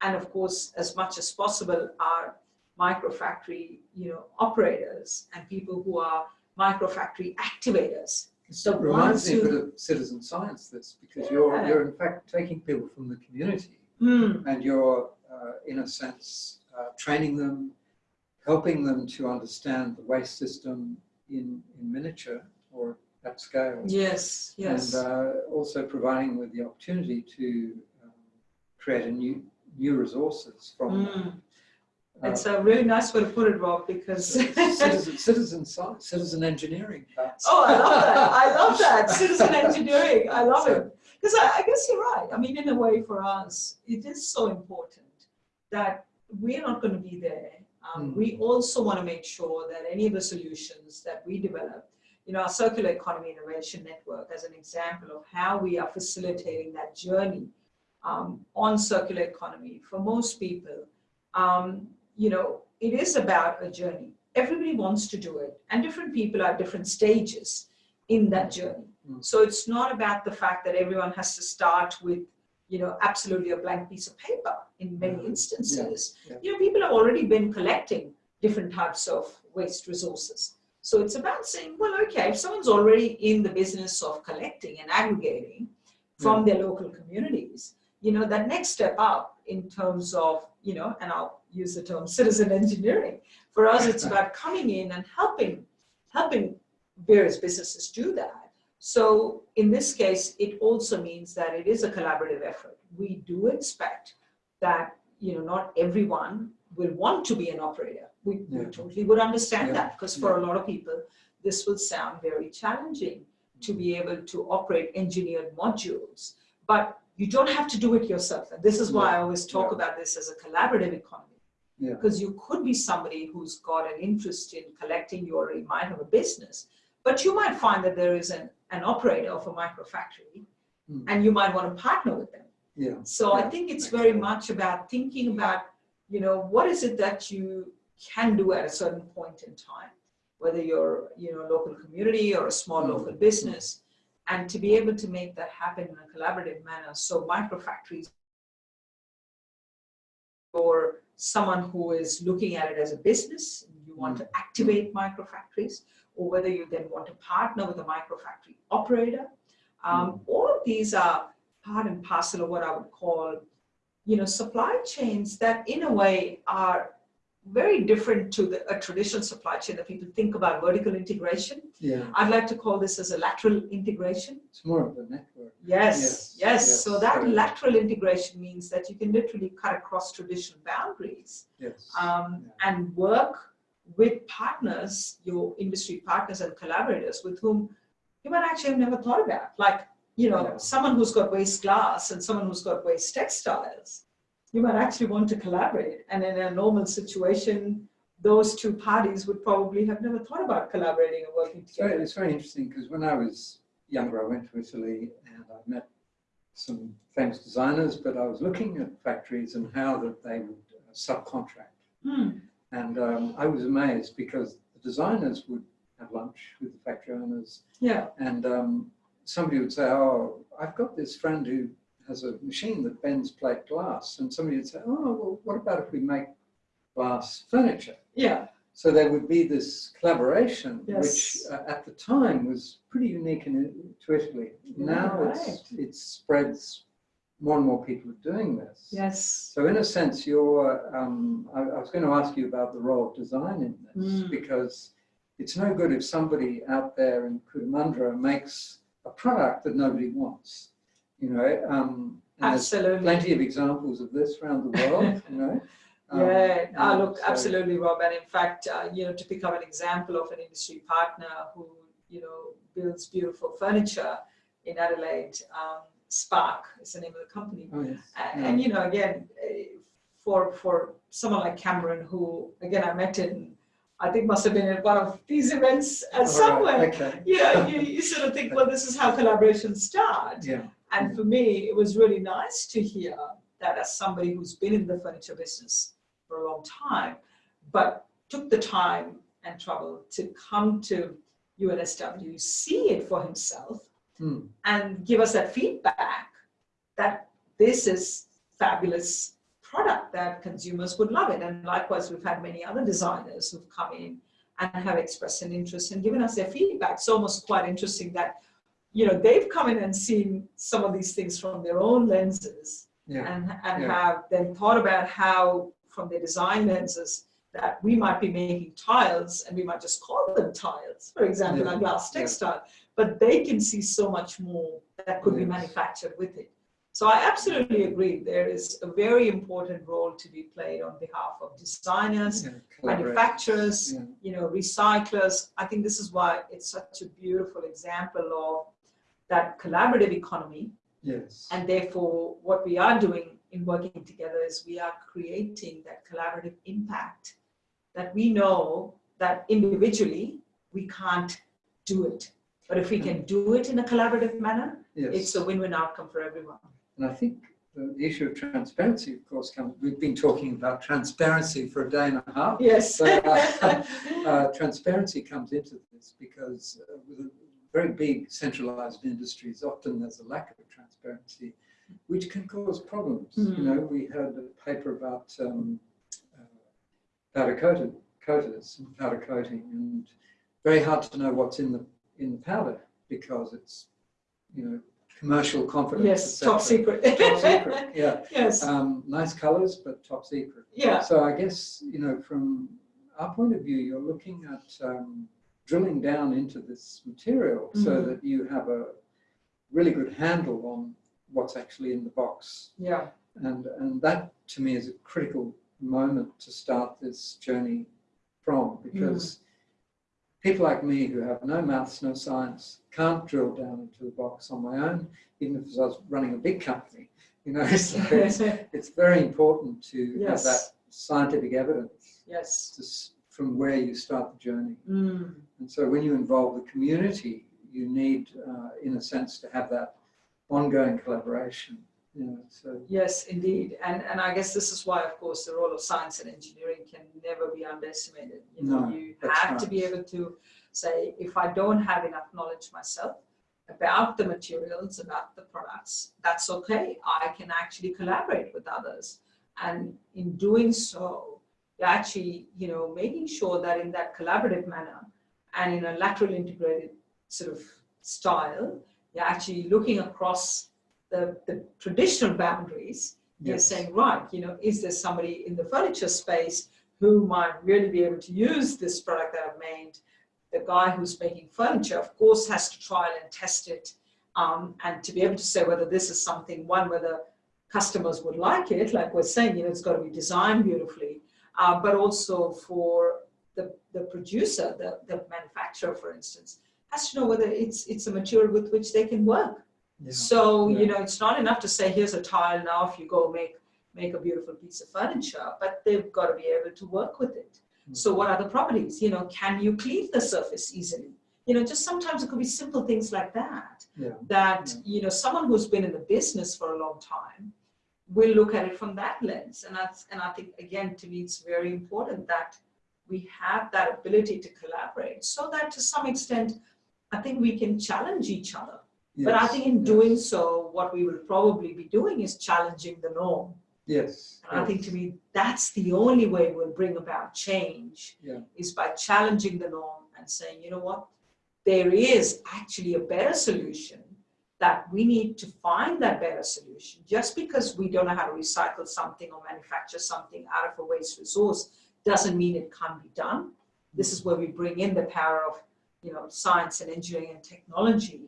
And of course, as much as possible, our microfactory, you know, operators and people who are microfactory activators. So it reminds me a who- bit of citizen science, this, because you're, you're in fact taking people from the community Hmm. and you're, uh, in a sense, uh, training them, helping them to understand the waste system in, in miniature or at scale. Yes, yes. And uh, also providing with the opportunity to um, create a new, new resources from Mm. uh, It's a really nice way to put it, Rob, because citizen, citizen science, citizen engineering. perhaps. oh, I love that. I love that citizen engineering. I love So- it because I, I guess you're right. I mean, in a way, for us, it is so important that we're not going to be there. Um, Mm. We also want to make sure that any of the solutions that we develop, you know, our circular economy innovation network, as an example of how we are facilitating that journey um, on circular economy for most people. Um, you know, it is about a journey. Everybody wants to do it, and different people are at different stages in that journey. Mm. So it's not about the fact that everyone has to start with, you know, absolutely a blank piece of paper in many Mhm. instances. yeah. You know, people have already been collecting different types of waste resources. So it's about saying, well, okay, if someone's already in the business of collecting and aggregating from mm. their local communities, you know, that next step up in terms of, you know, and I'll use the term citizen engineering. For us, it's about coming in and helping, helping various businesses do that. So in this case, it also means that it is a collaborative effort. We do expect that, you know, not everyone will want to be an operator. We, we totally would understand Yeah. that because for a lot of people, this will sound very challenging to be able to operate engineered modules. But you don't have to do it yourself. And this is why I always talk Yeah. about this as a collaborative economy. Yeah. Because you could be somebody who's got an interest in collecting, you already might have a business, but you might find that there is an, an operator of a microfactory Mm. and you might want to partner with them. Yeah. So I think it's very much about thinking about, you know, what is it that you can do at a certain point in time, whether you're, you know, a local community or a small local business, and to be able to make that happen in a collaborative manner. So microfactories or someone who is looking at it as a business, you want to activate microfactories, or whether you then want to partner with a microfactory operator. Um, all of these are part and parcel of what I would call, you know, supply chains that in a way are very different to the, a traditional supply chain that people think about vertical integration. Yeah. I'd like to call this as a lateral integration. It's more of a network. Yes, Yes, yes. yes, So that lateral integration means that you can literally cut across traditional boundaries Yes. um, Yeah. and work with partners, your industry partners and collaborators with whom you might actually have never thought about. Like, you know, Yeah. someone who's got waste glass and someone who's got waste textiles. You might actually want to collaborate. And in a normal situation, those two parties would probably have never thought about collaborating and working It's very, together. it's very interesting because when I was younger, I went to Italy and I met some famous designers, but I was looking at factories and how that they would uh, subcontract. Hmm. And um, I was amazed because the designers would have lunch with the factory owners Yeah, and um, somebody would say, oh, I've got this friend who has a machine that bends plate glass. And somebody would say, oh, well, what about if we make glass furniture? yeah, So there would be this collaboration, Yes. which uh, at the time was pretty unique in, to Italy. Now it's, it spreads, more and more people are doing this. yes. So in a sense, you're, um, I, I was going to ask you about the role of design in this, Mm. because it's no good if somebody out there in Cootamundra makes a product that nobody wants. You know, um, Absolutely. plenty of examples of this around the world, you know. Um, Yeah, ah, look, so- absolutely, Rob. And in fact, uh, you know, to pick up an example of an industry partner who, you know, builds beautiful furniture in Adelaide, um, Spark is the name of the company. Oh, yes. And, Yeah. and you know, again, eh, for for someone like Cameron, who again I met in, I think must have been at one of these events uh, All right, somewhere. Okay. Yeah, you, you sort of think, well, this is how collaborations start. Yeah. And for me, it was really nice to hear that as somebody who's been in the furniture business for a long time, but took the time and trouble to come to UNSW, see it for himself, Hmm. and give us that feedback that this is fabulous product that consumers would love it. And likewise, we've had many other designers who've come in and have expressed an interest and given us their feedback. It's almost quite interesting that, you know, they've come in and seen some of these things from their own lenses Yeah. and, and Yeah. have then thought about how, from their design lenses, that we might be making tiles and we might just call them tiles, for example, Yeah. a glass textile, but they can see so much more that could be manufactured with it. So I absolutely agree. There is a very important role to be played on behalf of designers, Yeah, manufacturers, Yeah. you know, recyclers. I think this is why it's such a beautiful example of that collaborative economy. Yes. And therefore, what we are doing in working together is we are creating that collaborative impact that we know that individually we can't do it. But if we can do it in a collaborative manner, yes. it's a win-win outcome for everyone. And I think the, issue of transparency, of course, comes. We've been talking about transparency for a day and a half. Yes. So, uh, uh, transparency comes into this because uh, with a very big centralized industries, often there's a lack of transparency, which can cause problems. Mhm. You know, we heard a paper about um, uh, powder coated coaters and powder coating, and very hard to know what's in the in the powder because it's you know commercial confidence. yes, top secret. Top secret. Yeah. yes. Um, nice colours, but top secret. Yeah. So I guess, you know, from our point of view, you're looking at um, drilling down into this material so Mhm. that you have a really good handle on what's actually in the box. Yeah. And, and that to me is a critical moment to start this journey from because people like me who have no maths, no science, can't drill down into the box on my own, even if I was running a big company. You know, so it's, it's very important to Yes. have that scientific evidence yes. to, from where you start the journey. Mm. And so when you involve the community, you need, uh, in a sense, to have that ongoing collaboration. You know, so Yes, indeed. And, and I guess this is why, of course, the role of science and engineering can never be underestimated. You know, No, you have to be able to say, if I don't have enough knowledge myself about the materials, about the products, that's okay. I can actually collaborate with others. And in doing so, you're actually, you know, making sure that in that collaborative manner and in a lateral integrated sort of style, you're actually looking across the, the traditional boundaries you're Yes. saying, right, you know, is there somebody in the furniture space who might really be able to use this product that I've made? The guy who's making furniture, of course, has to trial and test it um, and to be able to say whether this is something, one, whether customers would like it, like we're saying, you know, it's got to be designed beautifully, uh, but also for the, the producer, the, the manufacturer, for instance, has to know whether it's, it's a material with which they can work. Yeah. So, Yeah. you know, it's not enough to say, here's a tile now, if you go make, make a beautiful piece of furniture, but they've got to be able to work with it. Mm. So what are the properties? You know, can you clean the surface easily? You know, just sometimes it could be simple things like that, yeah. that, you know, someone who's been in the business for a long time will look at it from that lens. And that's, and I think, again, to me, it's very important that we have that ability to collaborate so that to some extent, I think we can challenge each other. But I think in yes. doing so, what we will probably be doing is challenging the norm. Yes. And I think to me, that's the only way we'll bring about change Yeah. is by challenging the norm and saying, you know what, there is actually a better solution that we need to find that better solution. Just because we don't know how to recycle something or manufacture something out of a waste resource doesn't mean it can't be done. This is where we bring in the power of, you know, science and engineering and technology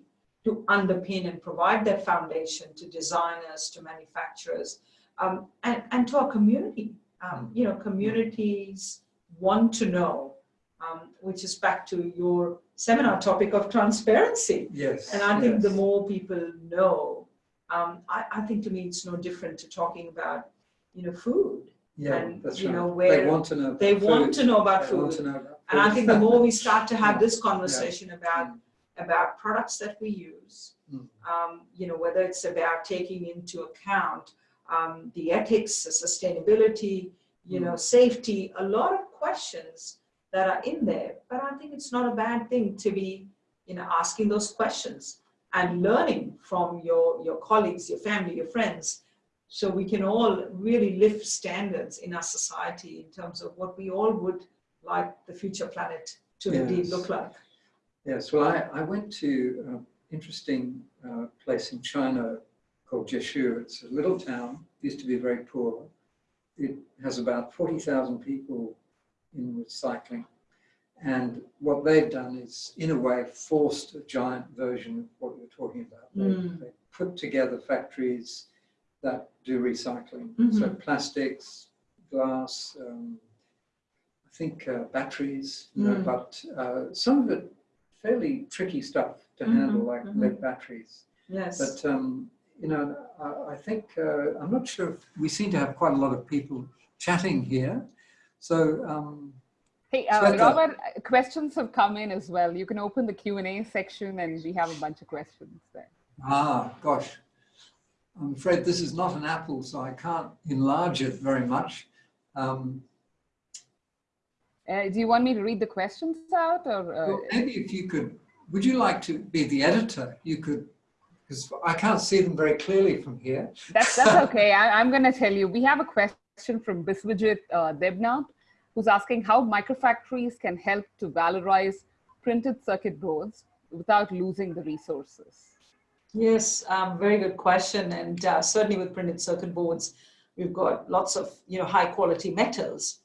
to underpin and provide that foundation to designers, to manufacturers, um, and, and to our community. Um, you know, communities want to know, um, which is back to your seminar topic of transparency. Yes. And I think the more people know, um, I, I think to me it's no different to talking about, you know, food. yeah, and, that's you right. know, they want to know. They want to know about They want food. to know about And I think the more we start to have Yeah. this conversation about Mm. About products that we use, Mm. um, you know, whether it's about taking into account um, the ethics, the sustainability, you know, safety, a lot of questions that are in there. But I think it's not a bad thing to be, you know, asking those questions and learning from your, your colleagues, your family, your friends, so we can all really lift standards in our society in terms of what we all would like the future planet to indeed look like. Yes, well, I, I went to an interesting uh, place in China called Jeshu. It's a little town, used to be very poor. It has about 40,000 people in recycling. And what they've done is, in a way, forced a giant version of what you're talking about. They, Mm. they put together factories that do recycling. So Mhm. plastics, glass, um, I think uh, batteries, you know, Mm. but uh, some of it fairly tricky stuff to Mhm, handle, like mhm. lead batteries. Yes. But um, you know, I, I think uh, I'm not sure. If, we seem to have quite a lot of people chatting here, so um, Hey, uh, Shweta. Robert, uh, questions have come in as well. You can open the Q&A section and we have a bunch of questions there. ah, gosh, I'm afraid this is not an apple, so I can't enlarge it very much. Um, Uh, do you want me to read the questions out or? Uh, Well, maybe if you could, would you like to be the editor? You could, because I can't see them very clearly from here. That's, that's okay. I, I'm going to tell you. We have a question from Biswajit uh, Debnath, who's asking how microfactories can help to valorize printed circuit boards without losing the resources. Yes, um, very good question. And uh, certainly with printed circuit boards, we've got lots of you know high quality metals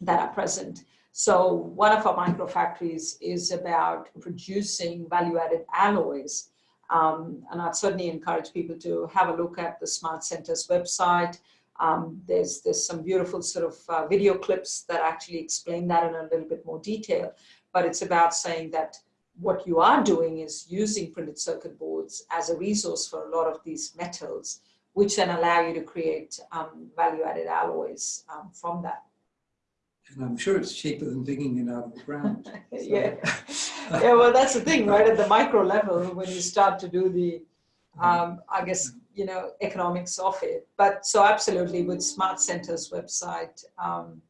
that are present. So one of our microfactories is about producing value added alloys. Um, and I'd certainly encourage people to have a look at the Smart Centers website. Um, there's, there's some beautiful sort of uh, video clips that actually explain that in a little bit more detail. But it's about saying that what you are doing is using printed circuit boards as a resource for a lot of these metals, which then allow you to create um, value-added alloys um, from that. And I'm sure it's cheaper than digging it out of the ground. So. yeah. yeah, well, that's the thing, right? At the micro level, when you start to do the, um, I guess, you know, economics of it. But so absolutely with Smart Center's website, um,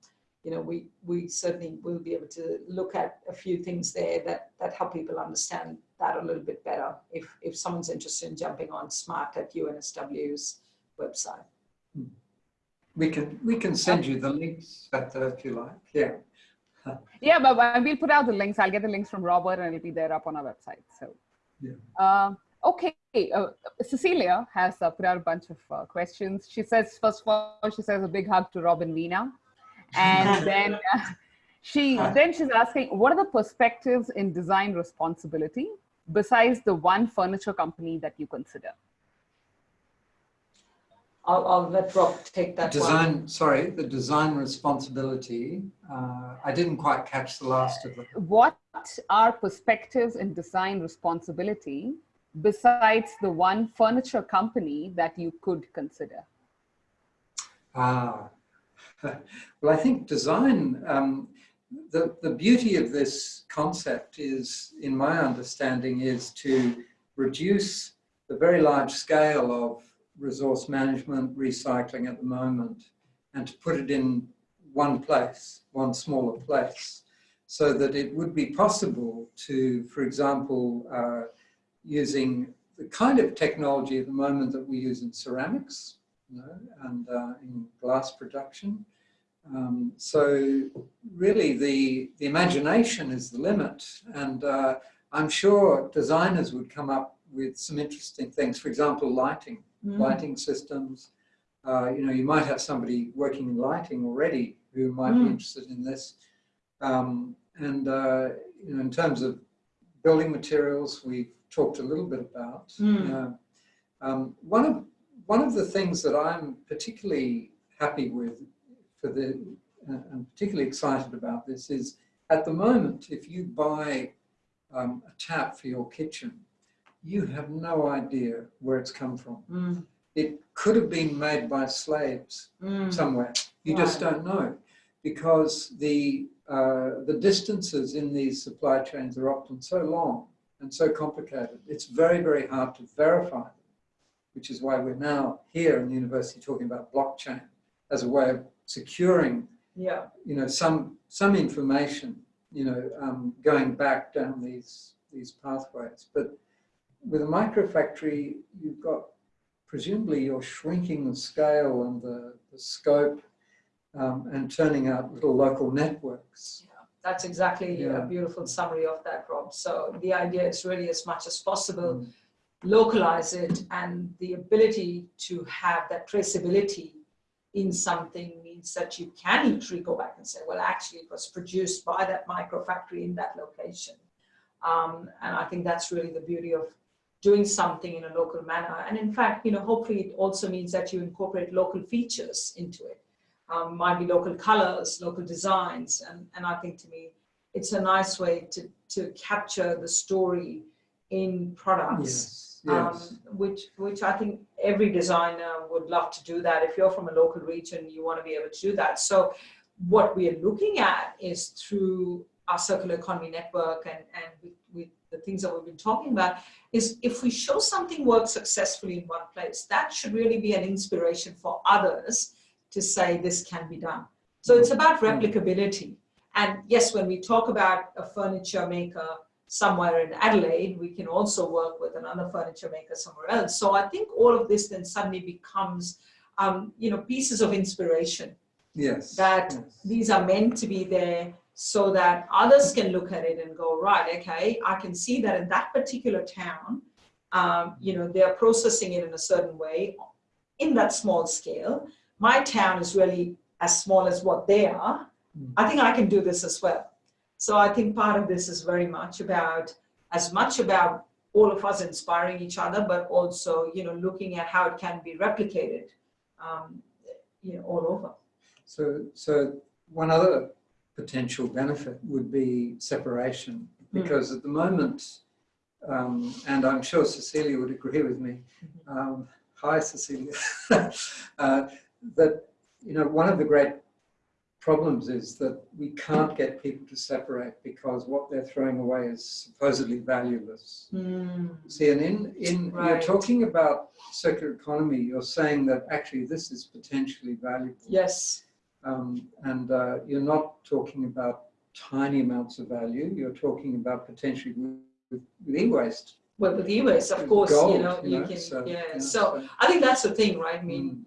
you know, we, we certainly will be able to look at a few things there that, that help people understand that a little bit better if, if someone's interested in jumping on Smart at UNSW's website. We can, we can send you the links if you like, yeah. Yeah, but we'll put out the links. I'll get the links from Robert and it'll be there up on our website. So, yeah. Uh, okay, uh, Cecilia has uh, put out a bunch of uh, questions. She says, first of all, she says a big hug to Rob and Veena. And then uh, she, then she's asking, what are the perspectives in design responsibility besides the one furniture company that you consider? I'll, I'll let Rob take that design, one. Sorry, the design responsibility. Uh, I didn't quite catch the last of it. What are perspectives in design responsibility besides the one furniture company that you could consider? Ah, well, I think design, um, the, the beauty of this concept is, in my understanding, is to reduce the very large scale of resource management, recycling at the moment, and to put it in one place, one smaller place, so that it would be possible to, for example, uh, using the kind of technology at the moment that we use in ceramics you know, and uh, in glass production. Um, so really the, the imagination is the limit and uh, I'm sure designers would come up with some interesting things. For example, lighting, mm. lighting systems. Uh, you know, you might have somebody working in lighting already who might mm. be interested in this. Um, and, uh, you know, in terms of building materials, we've talked a little bit about. Mm. Um, one, of, one of the things that I'm particularly happy with for the, uh, I'm particularly excited about this is at the moment, if you buy um, a tap for your kitchen, you have no idea where it's come from. Mm. It could have been made by slaves mm. somewhere. You right. just don't know because the, uh, the distances in these supply chains are often so long and so complicated. It's very, very hard to verify them, which is why we're now here in the university talking about blockchain as a way of securing, yeah. you know, some, some information, you know, um, going back down these, these pathways. But with a microfactory, you've got, presumably you're shrinking the scale and the, the scope um, and turning out little local networks. Yeah, that's exactly yeah. a beautiful summary of that, Rob. So the idea is really as much as possible, mm. localize it and the ability to have that traceability in something means that you can literally go back and say, well, actually it was produced by that microfactory in that location. Um, and I think that's really the beauty of doing something in a local manner. And in fact, you know, hopefully it also means that you incorporate local features into it. Um, might be local colors, local designs. And, and I think to me, it's a nice way to, to capture the story in products, yes, yes. Um, which, which I think every designer would love to do that. If you're from a local region, you want to be able to do that. So what we are looking at is through our circular economy network and, and with, with the things that we've been talking about is if we show something works successfully in one place, that should really be an inspiration for others to say this can be done. So it's about replicability. And yes, when we talk about a furniture maker somewhere in Adelaide, we can also work with another furniture maker somewhere else. So I think all of this then suddenly becomes, um, you know, pieces of inspiration. Yes. That yes. these are meant to be there so that others can look at it and go, right, okay, I can see that in that particular town, um, you know, they're processing it in a certain way in that small scale. My town is really as small as what they are. Mm. I think I can do this as well. So I think part of this is very much about, as much about all of us inspiring each other, but also, you know, looking at how it can be replicated. Um, you know, all over. So, so one other potential benefit would be separation, because at the moment, um, and I'm sure Cecilia would agree with me. Um, hi, Cecilia. uh, that you know, one of the great problems is that we can't get people to separate because what they're throwing away is supposedly valueless. Mm. See, and in, in you're talking about circular economy, you're saying that actually this is potentially valuable. Yes. Um, and uh, you're not talking about tiny amounts of value, you're talking about potentially with, with, e-waste. Well, with e-waste, of course, you know, you can, so, yeah. So I think that's the thing, right? I mean, Mm.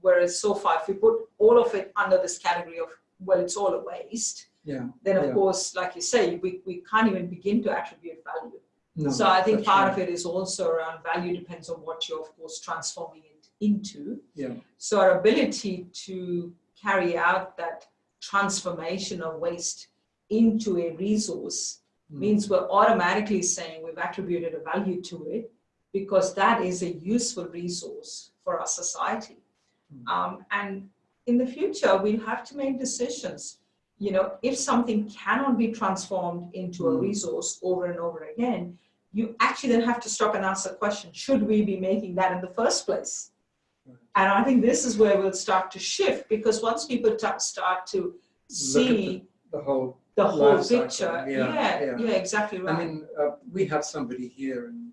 whereas so far, if we put all of it under this category of, well, it's all a waste, yeah, then of Yeah. course, like you say, we, we can't even begin to attribute value. no, So I think part right. of it is also around value depends on what you're, of course, transforming it into. Yeah. So our ability to carry out that transformation of waste into a resource Mm. means we're automatically saying we've attributed a value to it because that is a useful resource for our society. Mm. Um, and in the future, we'll have to make decisions. You know, if something cannot be transformed into a Mm. resource over and over again, you actually then have to stop and ask the question, should we be making that in the first place? And I think this is where we'll start to shift because once people ta- start to see the whole, the whole life cycle, picture, yeah, yeah, yeah. yeah, exactly right. I mean, uh, we have somebody here in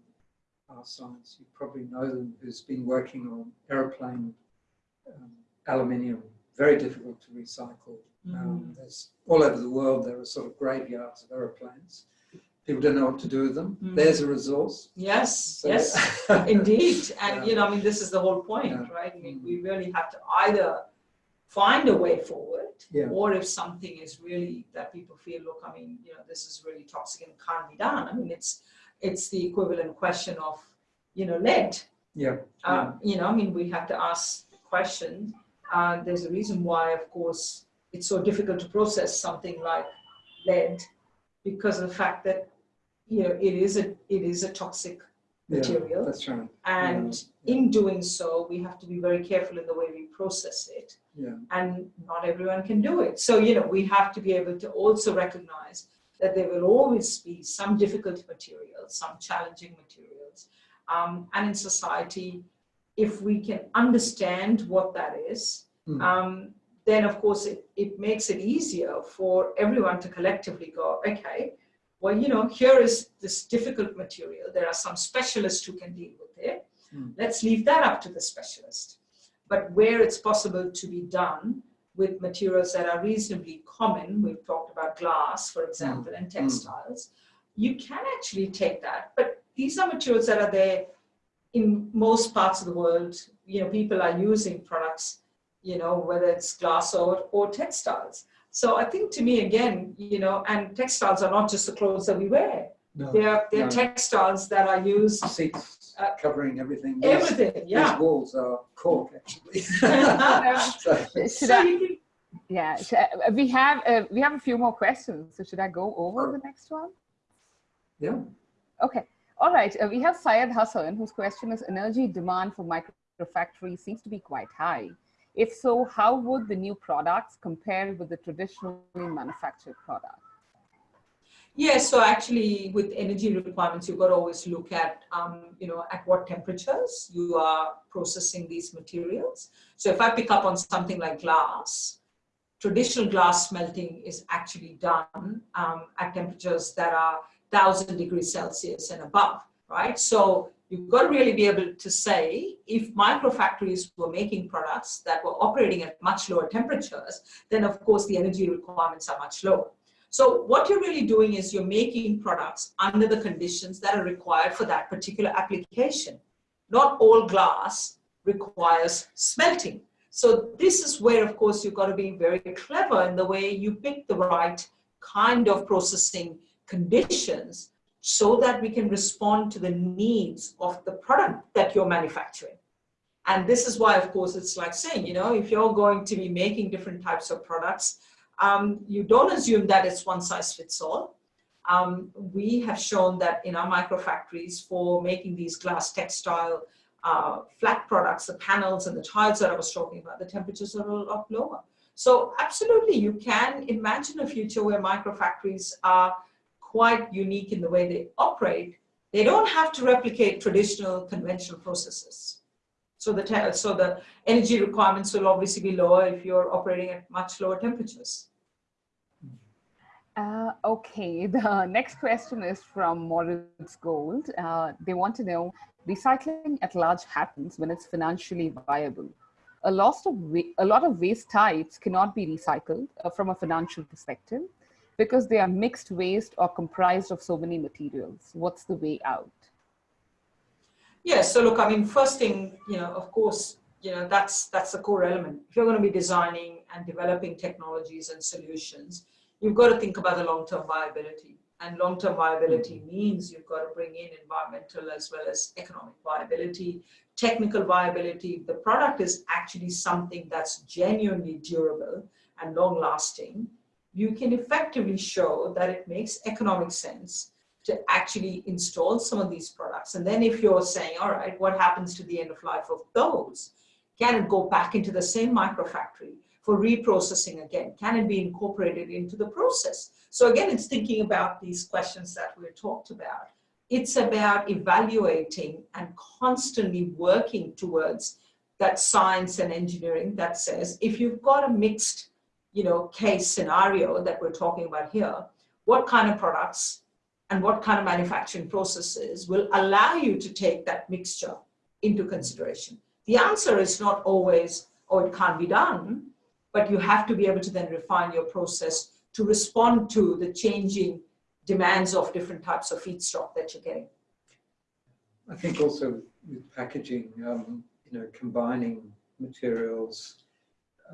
our science, you probably know them, who's been working on aeroplane um, aluminium, very difficult to recycle. Mm. Um, there's all over the world, there are sort of graveyards of aeroplanes. People don't know what to do with them. Mm. There's a resource. yes, So- yes, indeed. And Yeah. you know, I mean, this is the whole point, Yeah. right? I mean, we really have to either find a way forward, Yeah. or if something is really that people feel, look, I mean, you know, this is really toxic and can't be done. I mean, it's it's the equivalent question of, you know, lead. Yeah. Uh, you know, I mean, we have to ask the question. Uh, there's a reason why, of course, it's so difficult to process something like lead because of the fact that, you know, it is a it is a toxic yeah, material. That's right. And Yeah. in doing so, we have to be very careful in the way we process it. Yeah. And not everyone can do it. So, you know, we have to be able to also recognize that there will always be some difficult materials, some challenging materials. Um, and in society, if we can understand what that is, Mm. um, then of course it, it makes it easier for everyone to collectively go, okay, well, you know, here is this difficult material. There are some specialists who can deal with it. Mm. Let's leave that up to the specialist. But where it's possible to be done with materials that are reasonably common, we've talked about glass, for example, and textiles, you can actually take that. But these are materials that are there in most parts of the world. You know, people are using products, you know, whether it's glass or, or textiles. So I think to me, again, you know, and textiles are not just the clothes that we wear. No. They're, they're no. textiles that are used Seats Uh, covering everything. These- everything, yeah. These walls are cork, actually. so, Should So I, you can, yeah, sh- uh, we have uh, we have a few more questions. So should I go over the next one? yeah. Okay. All right. Uh, we have Syed Hassan, whose question is energy demand for microfactories seems to be quite high. If so, how would the new products compare with the traditionally manufactured product? yeah, so actually with energy requirements, you've got to always look at, um, you know, at what temperatures you are processing these materials. So if I pick up on something like glass, traditional glass smelting is actually done um, at temperatures that are 1000 degrees Celsius and above, right? So you've got to really be able to say if microfactories were making products that were operating at much lower temperatures, then of course the energy requirements are much lower. So what you're really doing is you're making products under the conditions that are required for that particular application. Not all glass requires smelting. So this is where, of course, you've got to be very clever in the way you pick the right kind of processing conditions so that we can respond to the needs of the product that you're manufacturing. And this is why, of course, it's like saying, you know, if you're going to be making different types of products, um, you don't assume that it's one size fits all. Um, we have shown that in our microfactories for making these glass textile uh, flat products, the panels and the tiles that I was talking about, the temperatures are a lot lower. So absolutely, you can imagine a future where microfactories are quite unique in the way they operate. They don't have to replicate traditional conventional processes. So the, so the energy requirements will obviously be lower if you're operating at much lower temperatures. Uh, okay, the next question is from Moritz Gold. Uh, they want to know, recycling at large happens when it's financially viable. A lot of, a lot of waste types cannot be recycled uh, from a financial perspective because they are mixed waste or comprised of so many materials. What's the way out? Yeah, so look, I mean, first thing, you know, of course, you know, that's, that's the core element. If you're going to be designing and developing technologies and solutions, you've got to think about the long-term viability. And long-term viability mm-hmm. means you've got to bring in environmental as well as economic viability, technical viability. The product is actually something that's genuinely durable and long-lasting. You can effectively show that it makes economic sense to actually install some of these products. And then if you're saying, all right, what happens to the end of life of those? Can it go back into the same microfactory for reprocessing again? Can it be incorporated into the process? So again, it's thinking about these questions that we talked about. It's about evaluating and constantly working towards that science and engineering that says, if you've got a mixed you know, case scenario that we're talking about here, what kind of products and what kind of manufacturing processes will allow you to take that mixture into consideration. The answer is not always, oh, it can't be done, but you have to be able to then refine your process to respond to the changing demands of different types of feedstock that you're getting. I think also with packaging, um, you know, combining materials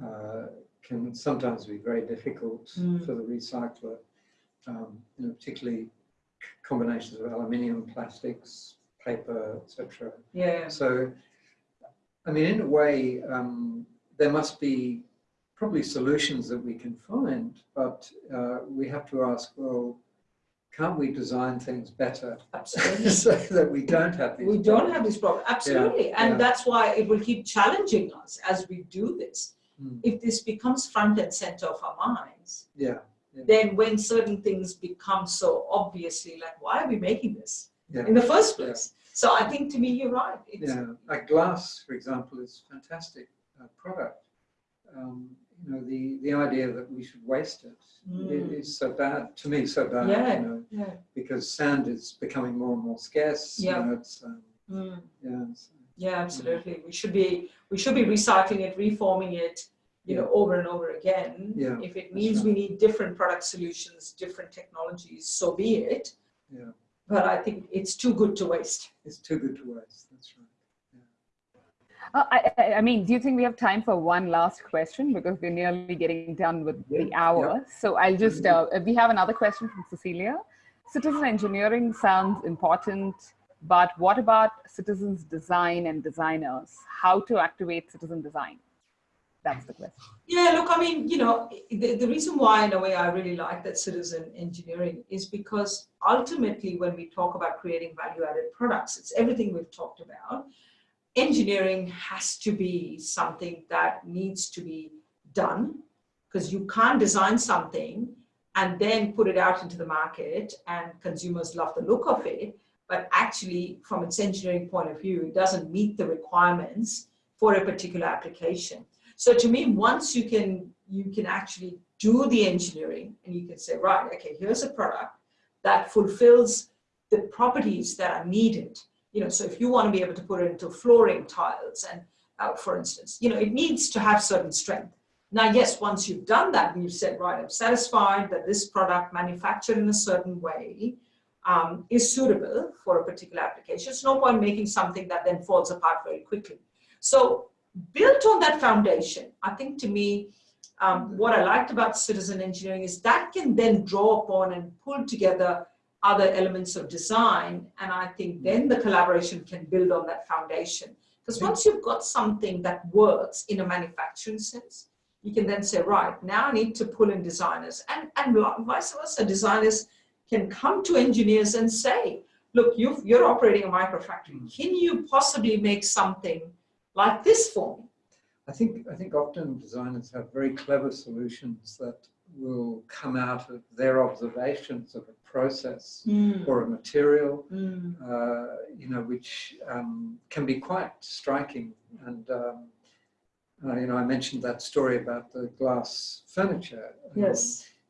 uh, can sometimes be very difficult mm. for the recycler, um, you know, particularly combinations of aluminium, plastics, paper, etc. Yeah. So, I mean, in a way, um, there must be probably solutions that we can find, but uh, we have to ask, well, can't we design things better Absolutely. so that we don't have these we problems? don't have this problem absolutely yeah, and yeah. that's why it will keep challenging us as we do this mm. if this becomes front and center of our minds yeah then when certain things become so obviously like, why are we making this yeah. in the first place? Yeah. So I think to me, you're right. It's, yeah, like glass, for example, is a fantastic uh, product. Um, you know, the, the idea that we should waste it mm. is so bad, to me, so bad, yeah, you know, yeah. because sand is becoming more and more scarce. Yeah. You know, it's, um, mm. yeah, yeah, absolutely. We should be, we should be recycling it, reforming it, you know, over and over again. Yeah, if it means right. we need different product solutions, different technologies, so be it. Yeah. But I think it's too good to waste. It's too good to waste. That's right. Uh, I, I, mean, do you think we have time for one last question because we're nearly getting done with yeah, the hour? Yeah. So I'll just, mm-hmm. uh, we have another question from Cecilia. Citizen engineering sounds important, but what about citizens design and designers? How to activate citizen design? That's the question. Yeah, look, I mean, you know, the, the reason why in a way I really like that citizen engineering is because ultimately when we talk about creating value added products, it's everything we've talked about. Engineering has to be something that needs to be done because you can't design something and then put it out into the market and consumers love the look of it, but actually from its engineering point of view, it doesn't meet the requirements for a particular application. So to me, once you can, you can actually do the engineering and you can say, right, okay, here's a product that fulfills the properties that are needed. You know, so if you want to be able to put it into flooring tiles and uh, for instance, you know, it needs to have certain strength. Now, yes, once you've done that and you've said, right, I'm satisfied that this product manufactured in a certain way um, is suitable for a particular application. It's no point making something that then falls apart very quickly. So built on that foundation, I think to me, um, what I liked about citizen engineering is that can then draw upon and pull together other elements of design. And I think then the collaboration can build on that foundation. Because once you've got something that works in a manufacturing sense, you can then say, right, now I need to pull in designers and, and vice versa. Designers can come to engineers and say, look, you you're operating a microfactory. Mm. Can you possibly make something like this for me? I think I think often designers have very clever solutions that will come out of their observations of a process or a material, Mm. uh, you know, which um, can be quite striking. And um, uh, you know, I mentioned that story about the glass furniture. Um, Yes.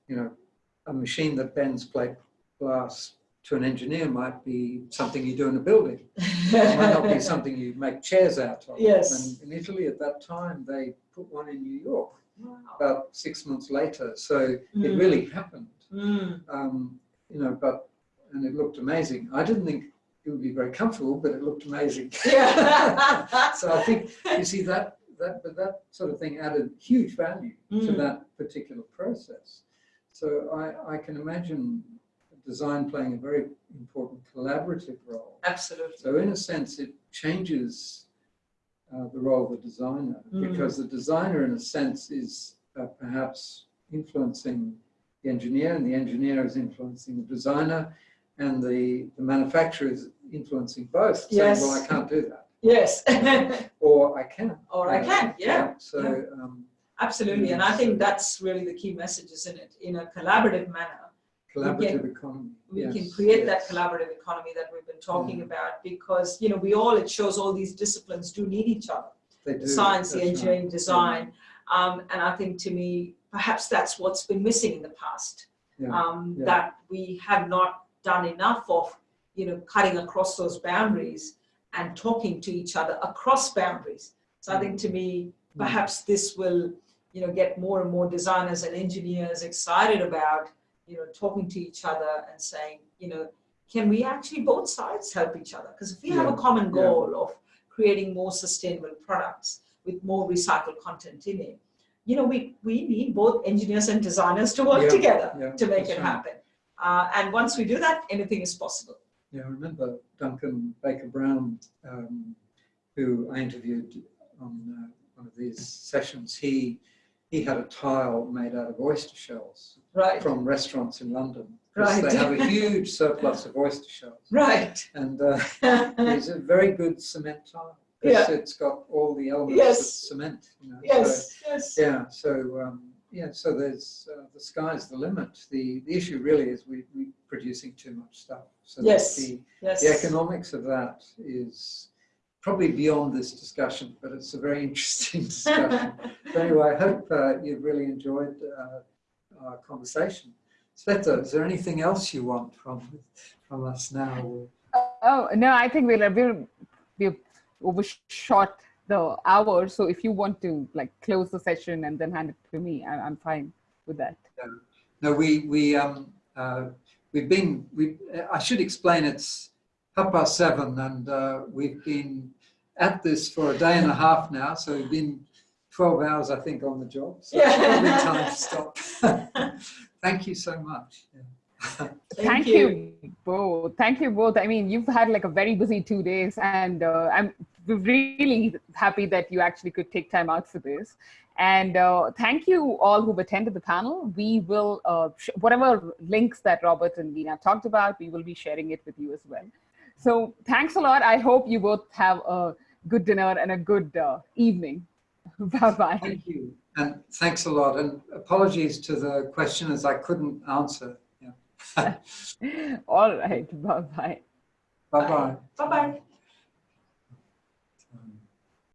you know, a machine that bends plate glass to an engineer might be something you do in a building. It might not be something you make chairs out of. Yes. And in Italy at that time, they put one in New York Wow. about six months later. So it Mm. really happened. Mm. Um, you know, but, and it looked amazing. I didn't think it would be very comfortable, but it looked amazing. Yeah. so I think, you see, that, that, but that sort of thing added huge value to Mm. that particular process. So I, I can imagine design playing a very important collaborative role. Absolutely. So in a sense, it changes uh, the role of the designer Mm. because the designer, in a sense, is uh, perhaps influencing the engineer, and the engineer is influencing the designer, and the, the manufacturer is influencing both. Saying, well, I can't do that, Yes. or I can. Or I Uh, can, yeah, So yeah. Um, Absolutely. And I think that's really the key message, isn't it? In a collaborative manner, collaborative economy. we yes, can create that collaborative economy that we've been talking Mm. about because, you know, we all, it shows all these disciplines do need each other. They The do, science, the engineering, right. design. Um, and I think to me, perhaps that's what's been missing in the past. Yeah, um, yeah. that we have not done enough of, you know, cutting across those boundaries and talking to each other across boundaries. So I think to me, perhaps this will, you know, get more and more designers and engineers excited about, you know, talking to each other and saying, you know, can we actually both sides help each other? Because if we have a Yeah, common yeah. goal of creating more sustainable products with more recycled content in it, you know, we, we need both engineers and designers to work Yeah, together yeah, to make it right. happen. Uh, and once we do that, anything is possible. Yeah, I remember Duncan Baker Brown, um, who I interviewed on uh, one of these sessions. He he had a tile made out of oyster shells Right. from restaurants in London. Right. They have a huge surplus of oyster shells, Right. and uh, it's a very good cement tile. 'cause It's got all the elements Yes. of cement. You know, so- yes. Yes. yeah, so um, yeah, so there's uh, the sky's the limit. The the issue really is we we producing too much stuff. So Yes. the Yes. the economics of that is probably beyond this discussion, but it's a very interesting discussion. Anyway, I hope uh, you've really enjoyed uh, our conversation. Sveta, is there anything else you want from from us now? Oh no, I think we'll we'll we've overshot the hour. So if you want to like close the session and then hand it to me, I, I'm fine with that. No, we we um uh, we've been we. I should explain. It's half past seven, and uh, we've been at this for a day and a half now. So we've been twelve hours, I think, on the job. So it's probably time to stop. Thank you so much. Yeah. Thank, you. both. Thank you both. I mean, you've had like a very busy two days, and uh, I'm really happy that you actually could take time out for this. And uh, thank you all who've attended the panel. We will, uh, sh- whatever links that Robert and Veena talked about, we will be sharing it with you as well. So thanks a lot. I hope you both have a good dinner and a good uh, evening. bye bye. Thank you, and thanks a lot. And apologies to the questioners I couldn't answer. Yeah. all right. Bye bye. Bye bye. Bye bye.